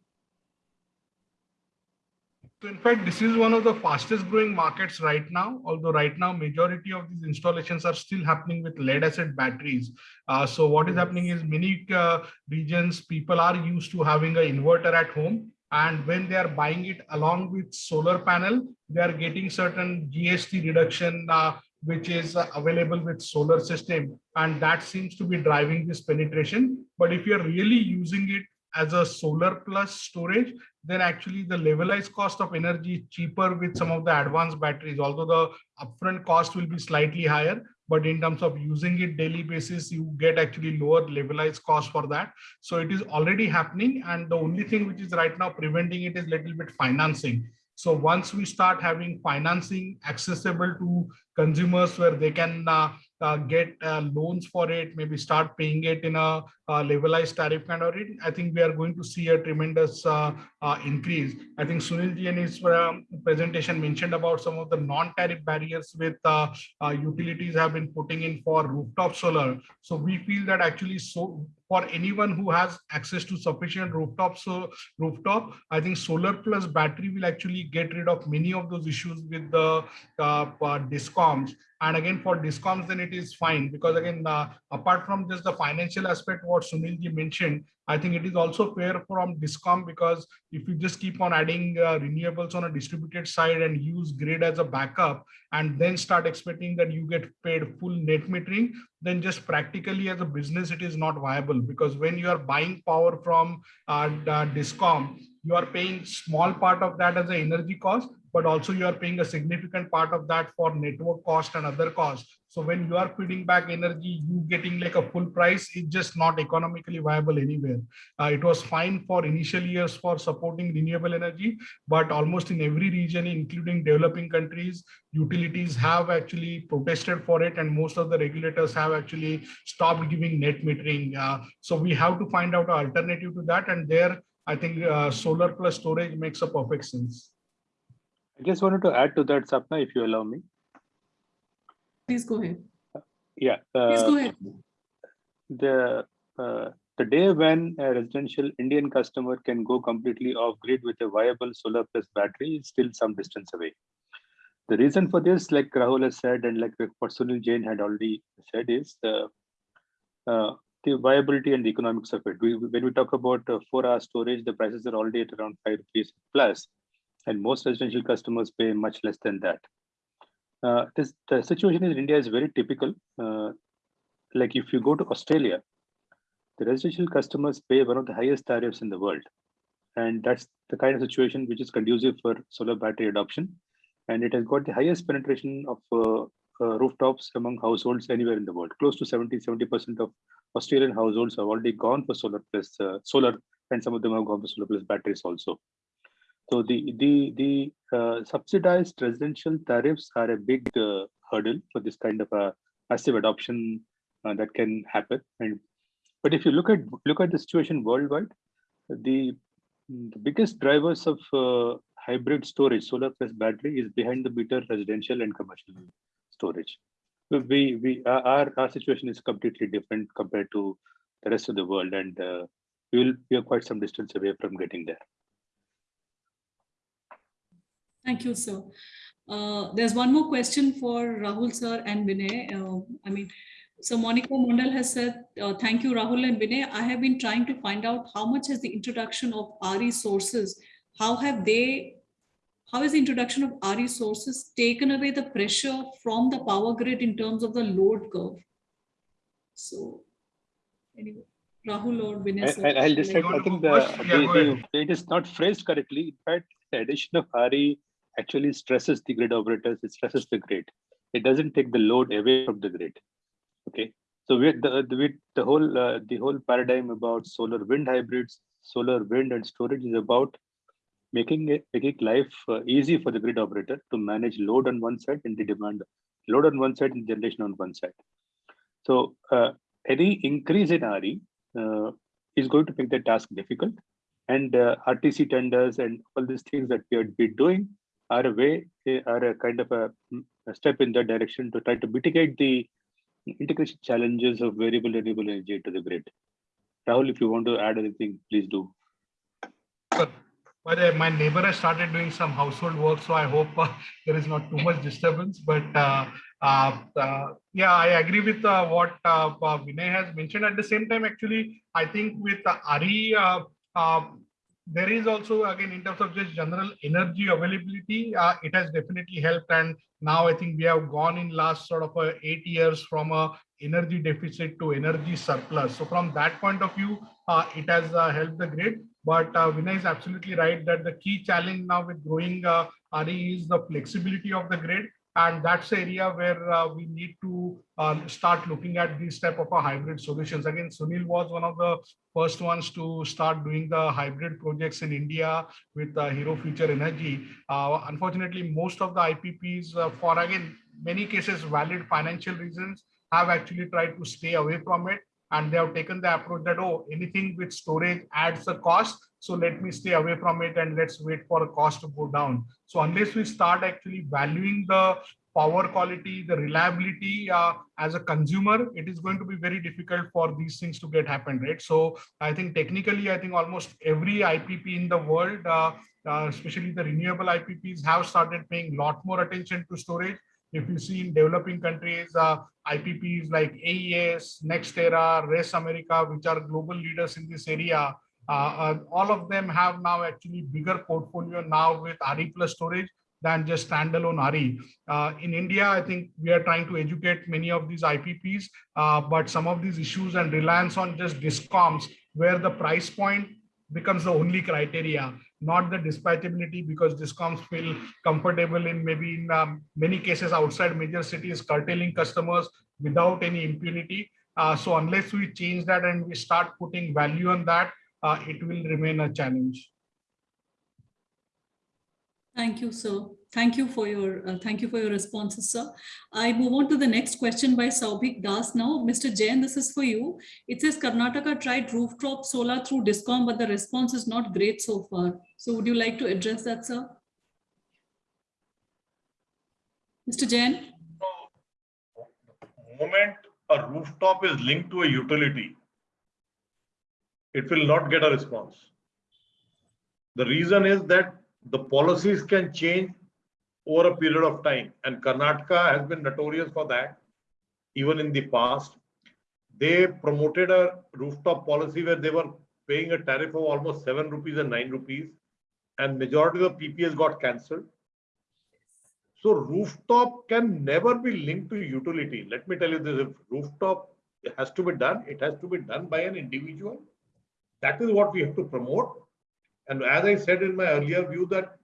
So in fact, this is one of the fastest growing markets right now, although right now majority of these installations are still happening with lead acid batteries. Uh, so what is happening is many uh, regions, people are used to having an inverter at home. And when they are buying it along with solar panel, they are getting certain GST reduction, uh, which is uh, available with solar system. And that seems to be driving this penetration. But if you're really using it as a solar plus storage, then actually the levelized cost of energy is cheaper with some of the advanced batteries, although the upfront cost will be slightly higher. But in terms of using it daily basis, you get actually lower levelized cost for that. So it is already happening. And the only thing which is right now preventing it is little bit financing. So once we start having financing accessible to consumers where they can uh, uh, get uh, loans for it, maybe start paying it in a, uh, levelized tariff kind of rate, I think we are going to see a tremendous uh, uh, increase. I think Sunil ji in his um, presentation mentioned about some of the non-tariff barriers with uh, uh, utilities have been putting in for rooftop solar. So we feel that actually so for anyone who has access to sufficient rooftop so rooftop, I think solar plus battery will actually get rid of many of those issues with the uh, uh, discoms. And again, for discoms, then it is fine because again, uh, apart from just the financial aspect, what Sunil ji mentioned, I think it is also fair from discom because if you just keep on adding uh, renewables on a distributed side and use grid as a backup and then start expecting that you get paid full net metering, then just practically as a business, it is not viable because when you are buying power from uh, discom, you are paying small part of that as an energy cost, but also you are paying a significant part of that for network cost and other costs. So when you are feeding back energy, you getting like a full price, it's just not economically viable anywhere. Uh, it was fine for initial years for supporting renewable energy, but almost in every region, including developing countries, utilities have actually protested for it and most of the regulators have actually stopped giving net metering. Uh, so we have to find out an alternative to that and there I think uh, solar plus storage makes a perfect sense. I just wanted to add to that, Sapna, if you allow me. Please go ahead. Yeah. Please uh, go ahead. the uh, the day when a residential Indian customer can go completely off grid with a viable solar plus battery is still some distance away. The reason for this, like Rahul has said, and like what Sunil Jain had already said, is uh, uh, the viability and the economics of it. We, when we talk about uh, four-hour storage, the prices are already at around five rupees plus, and most residential customers pay much less than that. Uh, this the situation in India is very typical. Uh, like if you go to Australia, the residential customers pay one of the highest tariffs in the world. And that's the kind of situation which is conducive for solar battery adoption. And it has got the highest penetration of uh, uh, rooftops among households anywhere in the world. Close to 70, 70% of Australian households have already gone for solar plus uh, solar, and some of them have gone for solar plus batteries also. So the the the uh, subsidized residential tariffs are a big uh, hurdle for this kind of a massive adoption uh, that can happen. And but if you look at look at the situation worldwide, the, the biggest drivers of uh, hybrid storage, solar plus battery, is behind the meter residential and commercial storage. We we our our situation is completely different compared to the rest of the world, and uh, we will we are quite some distance away from getting there. Thank you, sir. Uh, There's one more question for Rahul, sir, and Vinay. Uh, I mean, so Monica Mondal has said, uh, thank you, Rahul and Vinay. I have been trying to find out how much has the introduction of RE sources, how have they, how has the introduction of RE sources taken away the pressure from the power grid in terms of the load curve? So, anyway, Rahul or Vinay, I- sir. I- I'll just, like- I think the, yeah, the- the- it is not phrased correctly. In fact, the addition of RE actually stresses the grid operators, it stresses the grid. It doesn't take the load away from the grid. Okay, so with the, with the whole, uh, the whole paradigm about solar wind hybrids, solar wind and storage is about making it, making life uh, easy for the grid operator to manage load on one side and the demand, load on one side and generation on one side. So uh, any increase in RE uh, is going to make the task difficult. And uh, RTC tenders and all these things that we been doing are a way, are a kind of a, mm, a step in that direction to try to mitigate the integration challenges of variable renewable energy to the grid. Rahul, if you want to add anything, please do. But uh, my neighbor has started doing some household work, so I hope uh, there is not too much disturbance. But uh, uh, uh, yeah, I agree with uh, what Vinay has mentioned. At the same time, actually, I think with uh, there is also again in terms of just general energy availability, uh, it has definitely helped. And now I think we have gone in last sort of uh, eight years from a energy deficit to energy surplus. So from that point of view, uh, it has uh, helped the grid. But uh, Vinay is absolutely right that the key challenge now with growing uh, RE is the flexibility of the grid. And that's the area where uh, we need to uh, start looking at these type of hybrid solutions. Again, Sunil was one of the first ones to start doing the hybrid projects in India with uh, Hero Future Energy. Uh, unfortunately, most of the IPPs uh, for again, many cases valid financial reasons have actually tried to stay away from it and they have taken the approach that oh anything with storage adds a cost so let me stay away from it and let's wait for a cost to go down. So unless we start actually valuing the power quality the reliability uh, as a consumer it is going to be very difficult for these things to get happen right? So i think technically i think almost every ipp in the world uh, uh, especially the renewable ipps have started paying a lot more attention to storage. If you see in developing countries, uh, IPPs like AES, NextEra, Res America, which are global leaders in this area, uh, uh, all of them have now actually bigger portfolio now with RE plus storage than just standalone RE. Uh, in India, I think we are trying to educate many of these IPPs, uh, but some of these issues and reliance on just discoms where the price point becomes the only criteria not the dispatchability because discoms feel comfortable in maybe in um, many cases outside major cities curtailing customers without any impunity. Uh, so unless we change that and we start putting value on that, uh, it will remain a challenge. Thank you, sir. Thank you for your uh, thank you for your responses, sir. I move on to the next question by Saubhik Das now. Mr. Jain, this is for you. It says Karnataka tried rooftop solar through Discom, but the response is not great so far. So would you like to address that, sir? Mr. Jain? moment a rooftop is linked to a utility, it will not get a response. The reason is that the policies can change over a period of time and Karnataka has been notorious for that even in the past. They promoted a rooftop policy where they were paying a tariff of almost seven rupees and nine rupees and majority of the PPAs got cancelled. So rooftop can never be linked to utility. Let me tell you this, if rooftop has to be done, it has to be done by an individual. That is what we have to promote. And as I said in my earlier view that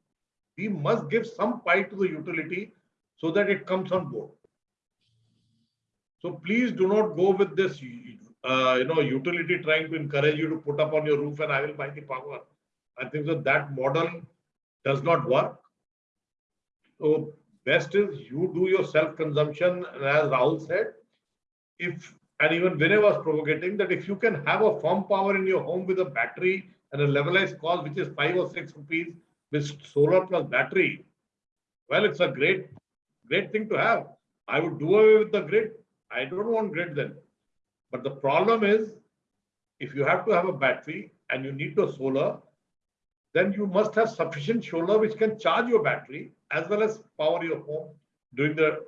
we must give some pie to the utility so that it comes on board. So please do not go with this, uh, you know, utility trying to encourage you to put up on your roof and I will buy the power. I think that that model does not work. So best is you do your self-consumption, and as Rahul said, if, and even Vinay was provocating, that if you can have a firm power in your home with a battery and a levelized cost, which is five or six rupees with solar plus battery, well, it's a great, great thing to have. I would do away with the grid. I don't want grid then. But the problem is, if you have to have a battery and you need the solar, then you must have sufficient solar which can charge your battery as well as power your home during the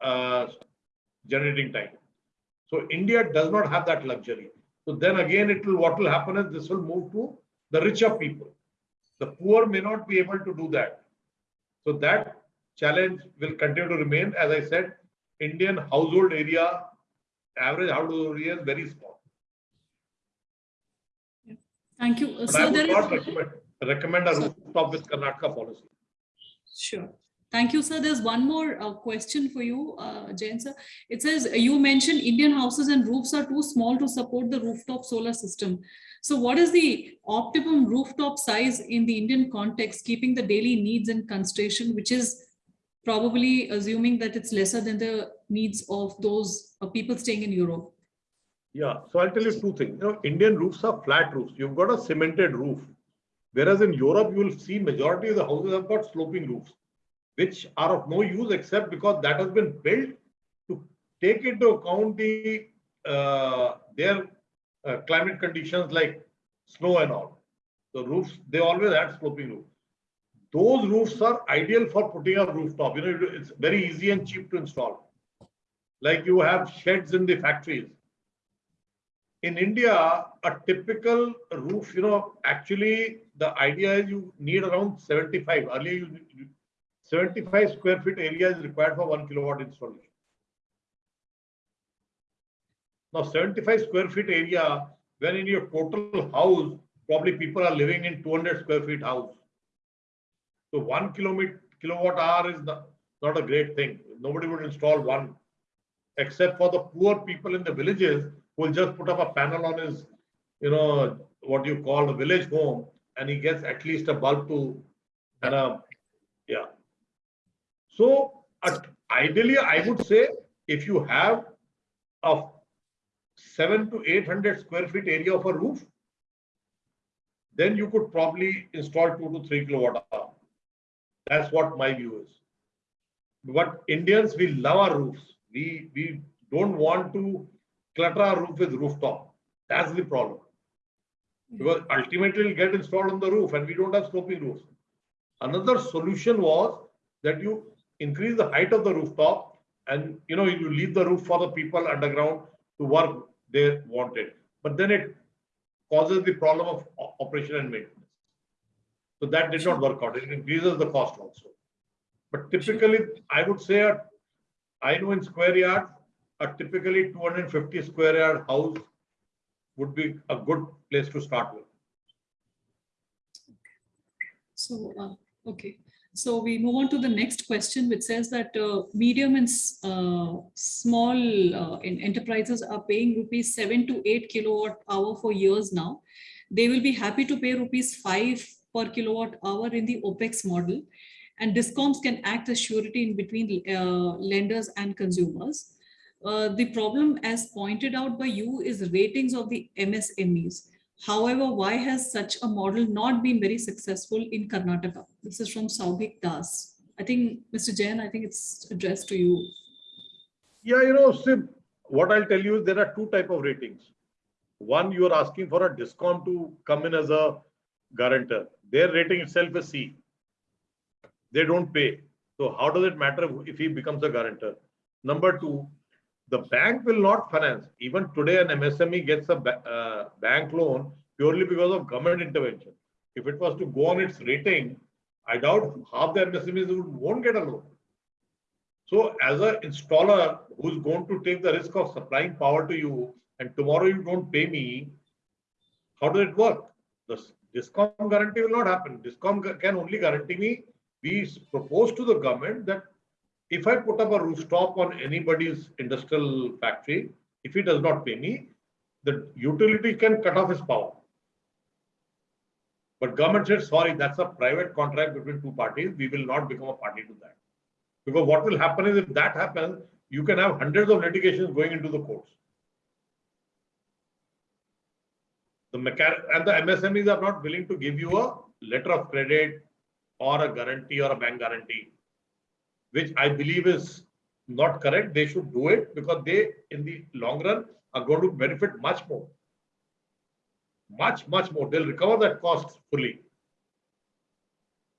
uh, generating time. So India does not have that luxury. So then again, it will what will happen is this will move to the richer people. The poor may not be able to do that. So that challenge will continue to remain. As I said, Indian household area, average household area is very small. Thank you. Uh, But I So would there not is, recommend, recommend a rooftop with Karnataka policy. sure. Thank you, sir. There's one more uh, question for you, uh, Jain sir. It says, uh, you mentioned Indian houses and roofs are too small to support the rooftop solar system. So what is the optimum rooftop size in the Indian context, keeping the daily needs and consideration, which is probably assuming that it's lesser than the needs of those uh, people staying in Europe? Yeah, so I'll tell you two things. You know, Indian roofs are flat roofs. You've got a cemented roof. Whereas in Europe, you will see majority of the houses have got sloping roofs, which are of no use except because that has been built to take into account the uh, their uh, climate conditions like snow and all. The roofs, they always had sloping roofs. Those roofs are ideal for putting a rooftop. You know, it's very easy and cheap to install. Like you have sheds in the factories in India, a typical roof, you know, actually the idea is you need around 75. Earlier, you, 75 square feet area is required for one kilowatt installation. Now, 75 square feet area, when in your total house, probably people are living in 200 square feet house. So one kilometer kilowatt hour is not, not a great thing. Nobody would install one, except for the poor people in the villages who will just put up a panel on his, you know, what you call a village home, and he gets at least a bulb to, and a, yeah. So ideally, I would say if you have a seven to 800 square feet area of a roof, then you could probably install two to three kilowatt hour. That's what my view is. But Indians, we love our roofs. We, we don't want to clutter our roof with rooftop. That's the problem. Because ultimately it'll get installed on the roof and we don't have sloping roofs. Another solution was that you increase the height of the rooftop and you know you leave the roof for the people underground to work they wanted. But then it causes the problem of operation and maintenance. So that did not work out. It increases the cost also. But typically, I would say, a- I know in square yard, a typically 250 square yard house would be a good place to start with. So, uh, okay. So we move on to the next question, which says that uh, medium and uh, small uh, enterprises are paying rupees seven to eight kilowatt hour for years now. They will be happy to pay rupees five per kilowatt hour in the OPEX model. And discoms can act as surety in between uh, lenders and consumers. Uh, the problem, as pointed out by you, is ratings of the MSMEs. However, why has such a model not been very successful in Karnataka? This is from Saubhik Das. I think, Mr. Jain, I think it's addressed to you. Yeah, you know, see, what I'll tell you is there are two type of ratings. One, you are asking for a discom to come in as a guarantor. Their rating itself is C. They don't pay. So how does it matter if he becomes a guarantor? Number two, the bank will not finance. Even today, an MSME gets a uh, bank loan purely because of government intervention. If it was to go on its rating, I doubt half the MSMEs would, won't get a loan. So as an installer who's going to take the risk of supplying power to you and tomorrow you don't pay me, how does it work? The discom guarantee will not happen. Discom gu- can only guarantee me, we propose to the government that if I put up a rooftop on anybody's industrial factory, if he does not pay me, the utility can cut off his power. But government said, sorry, that's a private contract between two parties. We will not become a party to that. Because what will happen is if that happens, you can have hundreds of litigations going into the courts. The and the MSMEs are not willing to give you a letter of credit or a guarantee or a bank guarantee, which I believe is not correct. They should do it because they, in the long run, are going to benefit much more. Much, much more. They'll recover that cost fully.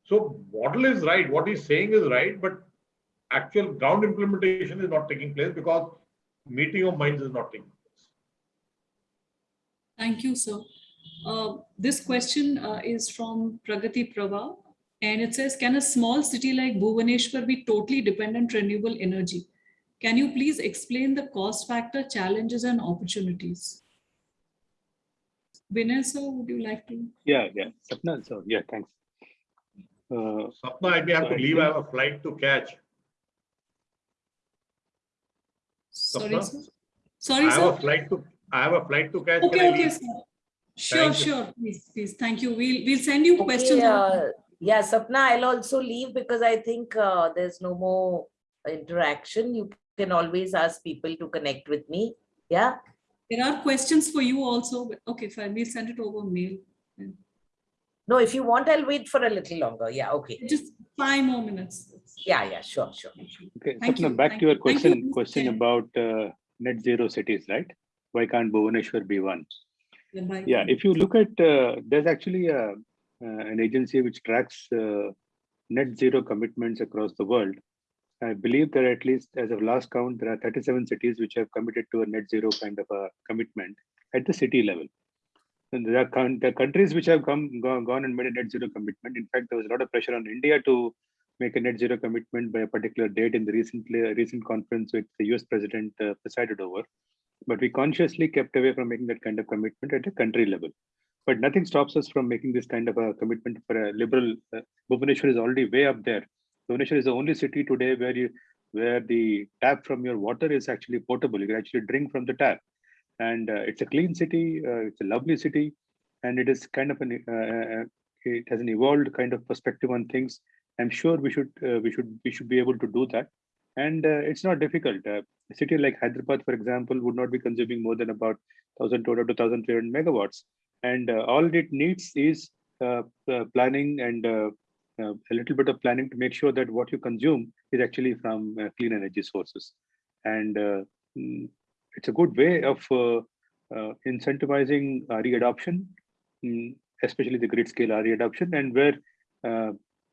So model is right, what he's saying is right, but actual ground implementation is not taking place because meeting of minds is not taking place. Thank you, sir. Uh, This question uh, is from Pragati Prabha. And it says, can a small city like Bhubaneswar be totally dependent on renewable energy? Can you please explain the cost factor, challenges and opportunities? Vinay, sir, would you like to? Yeah, yeah. Sapna, so yeah, thanks. Uh, Sapna, I may have to I leave, I have a flight to catch. Sorry, Sapna? sir. I Sorry, have a flight to, I have a flight to catch. Okay, I okay, sir. Sure, Thank you. sure. Please, please. Thank you. We'll, we'll send you questions. Okay, on- uh, yeah, Sapna, I'll also leave because I think uh, there's no more interaction. You can always ask people to connect with me. Yeah, There are questions for you also. but Okay, fine. We'll send it over mail. no, if you want, I'll wait for a little longer. Yeah, okay. Just five more minutes. Yeah, yeah, sure, sure. Okay, Thank you, Sapna, back thank to your you. Thank you, question, Mr. question about uh, net zero cities, right? Why can't Bhubaneswar be one? Yeah. Yeah, if you look at, uh, there's actually a, uh, an agency which tracks uh, net zero commitments across the world. I believe there are at least, as of last count, there are 37 cities which have committed to a net zero kind of a commitment at the city level. And there are, countries which have come gone, gone and made a net zero commitment. In fact, there was a lot of pressure on India to make a net zero commitment by a particular date in the recently recent conference which the US president uh, presided over. But we consciously kept away from making that kind of commitment at a country level. But nothing stops us from making this kind of a commitment for a liberal. Uh, Bhubaneswar is already way up there. Bhubaneswar is the only city today where you where the tap from your water is actually portable. You can actually drink from the tap, and uh, it's a clean city. Uh, it's a lovely city, and it is kind of an uh, uh, it has an evolved kind of perspective on things. I'm sure we should uh, we should we should be able to do that, and uh, it's not difficult. A city like Hyderabad, for example, would not be consuming more than about 1,200 to 1,300 megawatts, and uh, all it needs is uh, uh, planning and a little bit of planning to make sure that what you consume is actually from clean energy sources, and mm, it's a good way of incentivizing RE adoption, mm, especially the grid scale RE adoption, and where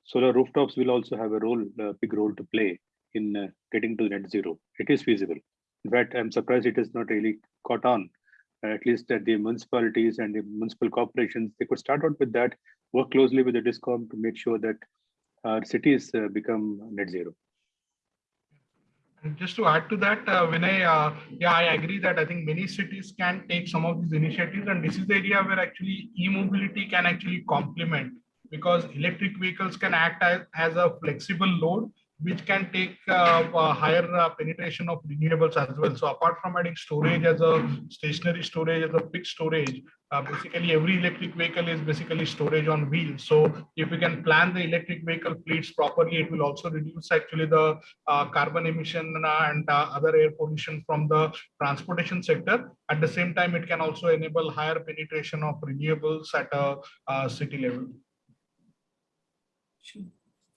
solar rooftops will also have a role, a big role to play in getting to net zero. It is feasible. In fact, I'm surprised it is not really caught on. At least at the municipalities and the municipal corporations, they could start out with that, work closely with the DISCOM to make sure that our cities uh, become net zero. And just to add to that, uh, Vinay, uh, yeah, I agree that I think many cities can take some of these initiatives, and this is the area where actually e-mobility can actually complement because electric vehicles can act as, as a flexible load which can take uh, higher uh, penetration of renewables as well. So apart from adding storage as a stationary storage as a fixed storage, uh, basically every electric vehicle is basically storage on wheels. So if we can plan the electric vehicle fleets properly, it will also reduce actually the uh, carbon emission uh, and uh, other air pollution from the transportation sector. At the same time, it can also enable higher penetration of renewables at a uh, city level. Sure.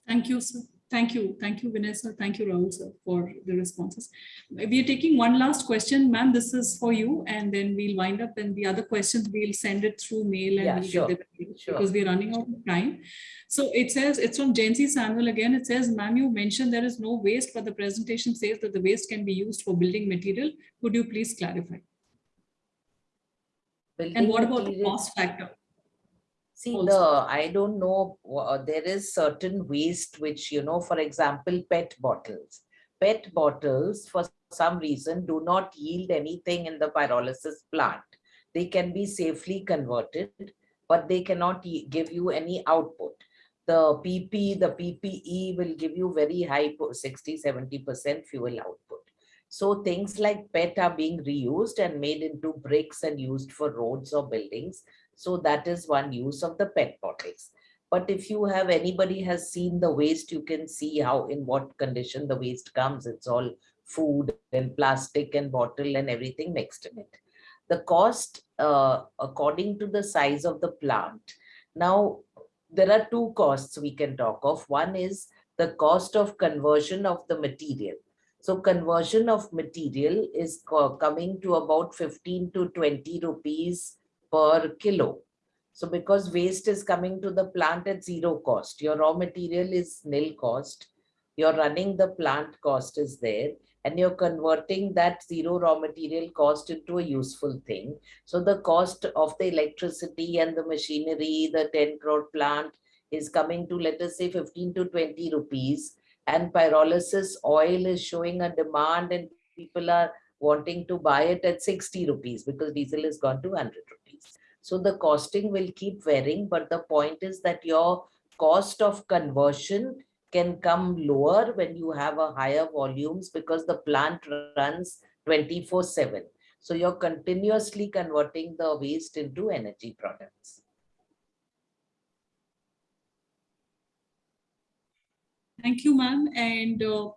Thank you, sir. Thank you. Thank you, Vinay, sir. Thank you, Rahul, sir, for the responses. We are taking one last question, ma'am. This is for you, and then we'll wind up and the other questions, we'll send it through mail and Yeah, we'll sure, get them sure. because we're running out of time. So it says, it's from Jancy Samuel again. It says, ma'am, you mentioned there is no waste, but the presentation says that the waste can be used for building material. Could you please clarify? And Building what about the cost factor? See, also. the, I don't know, wha- uh, there is certain waste which, you know, for example, PET bottles. PET bottles, for some reason, do not yield anything in the pyrolysis plant. They can be safely converted, but they cannot give you any output. The PP, the PPE will give you very high, po- 60, 70% fuel output. So things like PET are being reused and made into bricks and used for roads or buildings. So that is one use of the PET bottles. But if you have, anybody has seen the waste, you can see how, in what condition the waste comes. It's all food and plastic and bottle and everything mixed in it. The cost, uh, according to the size of the plant. Now, there are two costs we can talk of. One is the cost of conversion of the material. So conversion of material is coming to about 15 to 20 rupees per kilo. So because waste is coming to the plant at zero cost, your raw material is nil cost. You're running the plant cost is there and you're converting that zero raw material cost into a useful thing. So the cost of the electricity and the machinery, the 10 crore plant is coming to, let us say 15 to 20 rupees. And pyrolysis oil is showing a demand and people are wanting to buy it at 60 rupees because diesel has gone to 100 rupees. So the costing will keep varying, but the point is that your cost of conversion can come lower when you have a higher volumes because the plant runs 24 7. So you're continuously converting the waste into energy products. Thank you, ma'am. And uh,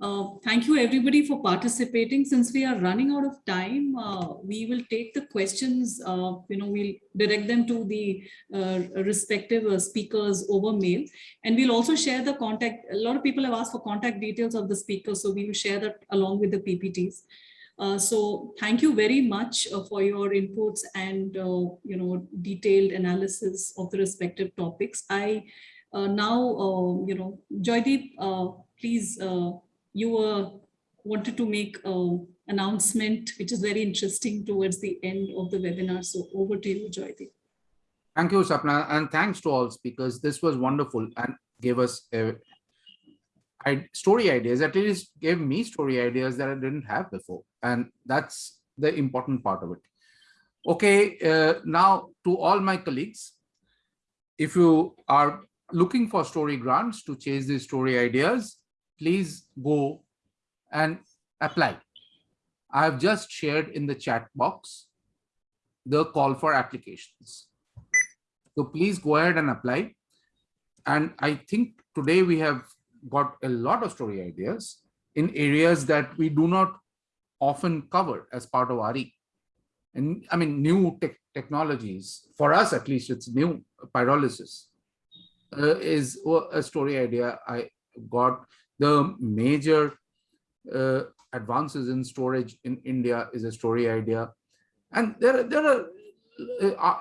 uh, thank you everybody for participating. Since we are running out of time, uh, we will take the questions, uh, you know, we'll direct them to the uh, respective uh, speakers over mail. And we'll also share the contact. A lot of people have asked for contact details of the speakers, so we will share that along with the PPTs. So thank you very much for your inputs and, you know, detailed analysis of the respective topics. I now, you know, Joydeep, please, you uh, wanted to make an announcement, which is very interesting towards the end of the webinar. So over to you, Joydeep. Thank you, Sapna, and thanks to all speakers. This was wonderful and gave us a, story ideas. At least gave me story ideas that I didn't have before, and that's the important part of it. Okay, uh, now to all my colleagues, if you are looking for story grants to chase these story ideas, please go and apply. I have just shared in the chat box the call for applications. So please go ahead and apply. And I think today we have got a lot of story ideas in areas that we do not often cover as part of RE. And I mean, new tech technologies, for us at least, it's new pyrolysis uh, is a story idea I got. The major uh, advances in storage in India is a story idea. And there, there are uh,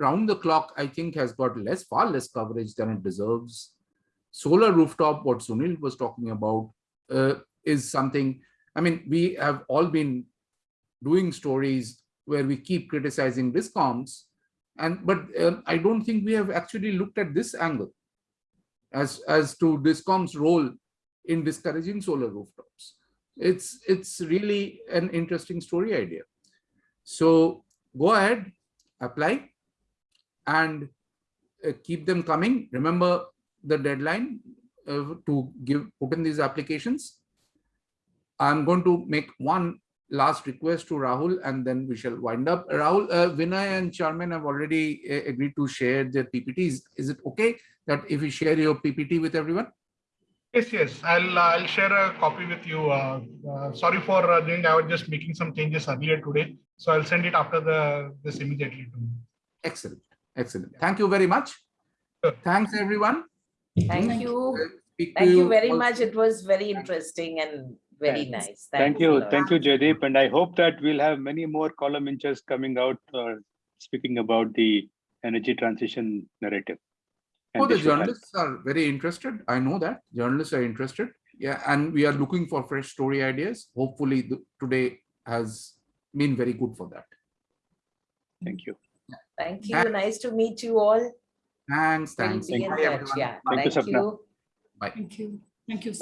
round the clock, I think has got less, far less coverage than it deserves. Solar rooftop, what Sunil was talking about, uh, is something, I mean, we have all been doing stories where we keep criticizing discoms, and but um, I don't think we have actually looked at this angle as, as to discom's role in discouraging solar rooftops. It's, it's really an interesting story idea. So go ahead, apply and uh, keep them coming. Remember the deadline uh, to give put in these applications. I'm going to make one last request to Rahul and then we shall wind up. Rahul, uh, Vinay and Charmin have already uh, agreed to share their PPTs. Is it okay that if you share your PPT with everyone? Yes, yes, I'll I'll share a copy with you. Uh, uh, sorry for uh, doing. I was just making some changes earlier today, so I'll send it after the this immediately. To you. Excellent, excellent. Thank you very much. Sure. Thanks, everyone. Thank you. Speak Thank you very all- much. It was very interesting and very Thanks. nice. Thank Thanks a you. lot. Thank you, Jaydeep. And I hope that we'll have many more column inches coming out uh, speaking about the energy transition narrative. Oh, and Oh, the they should help. journalists are very interested. I know that journalists are interested. Yeah, and we are looking for fresh story ideas. Hopefully, the, today has been very good for that. Thank you. Thank you. Nice to meet you all. Thanks, thanks. be in Bye, touch. everyone. Yeah. Thank you, Thank Sapna. you. Bye. Thank you. Thank you.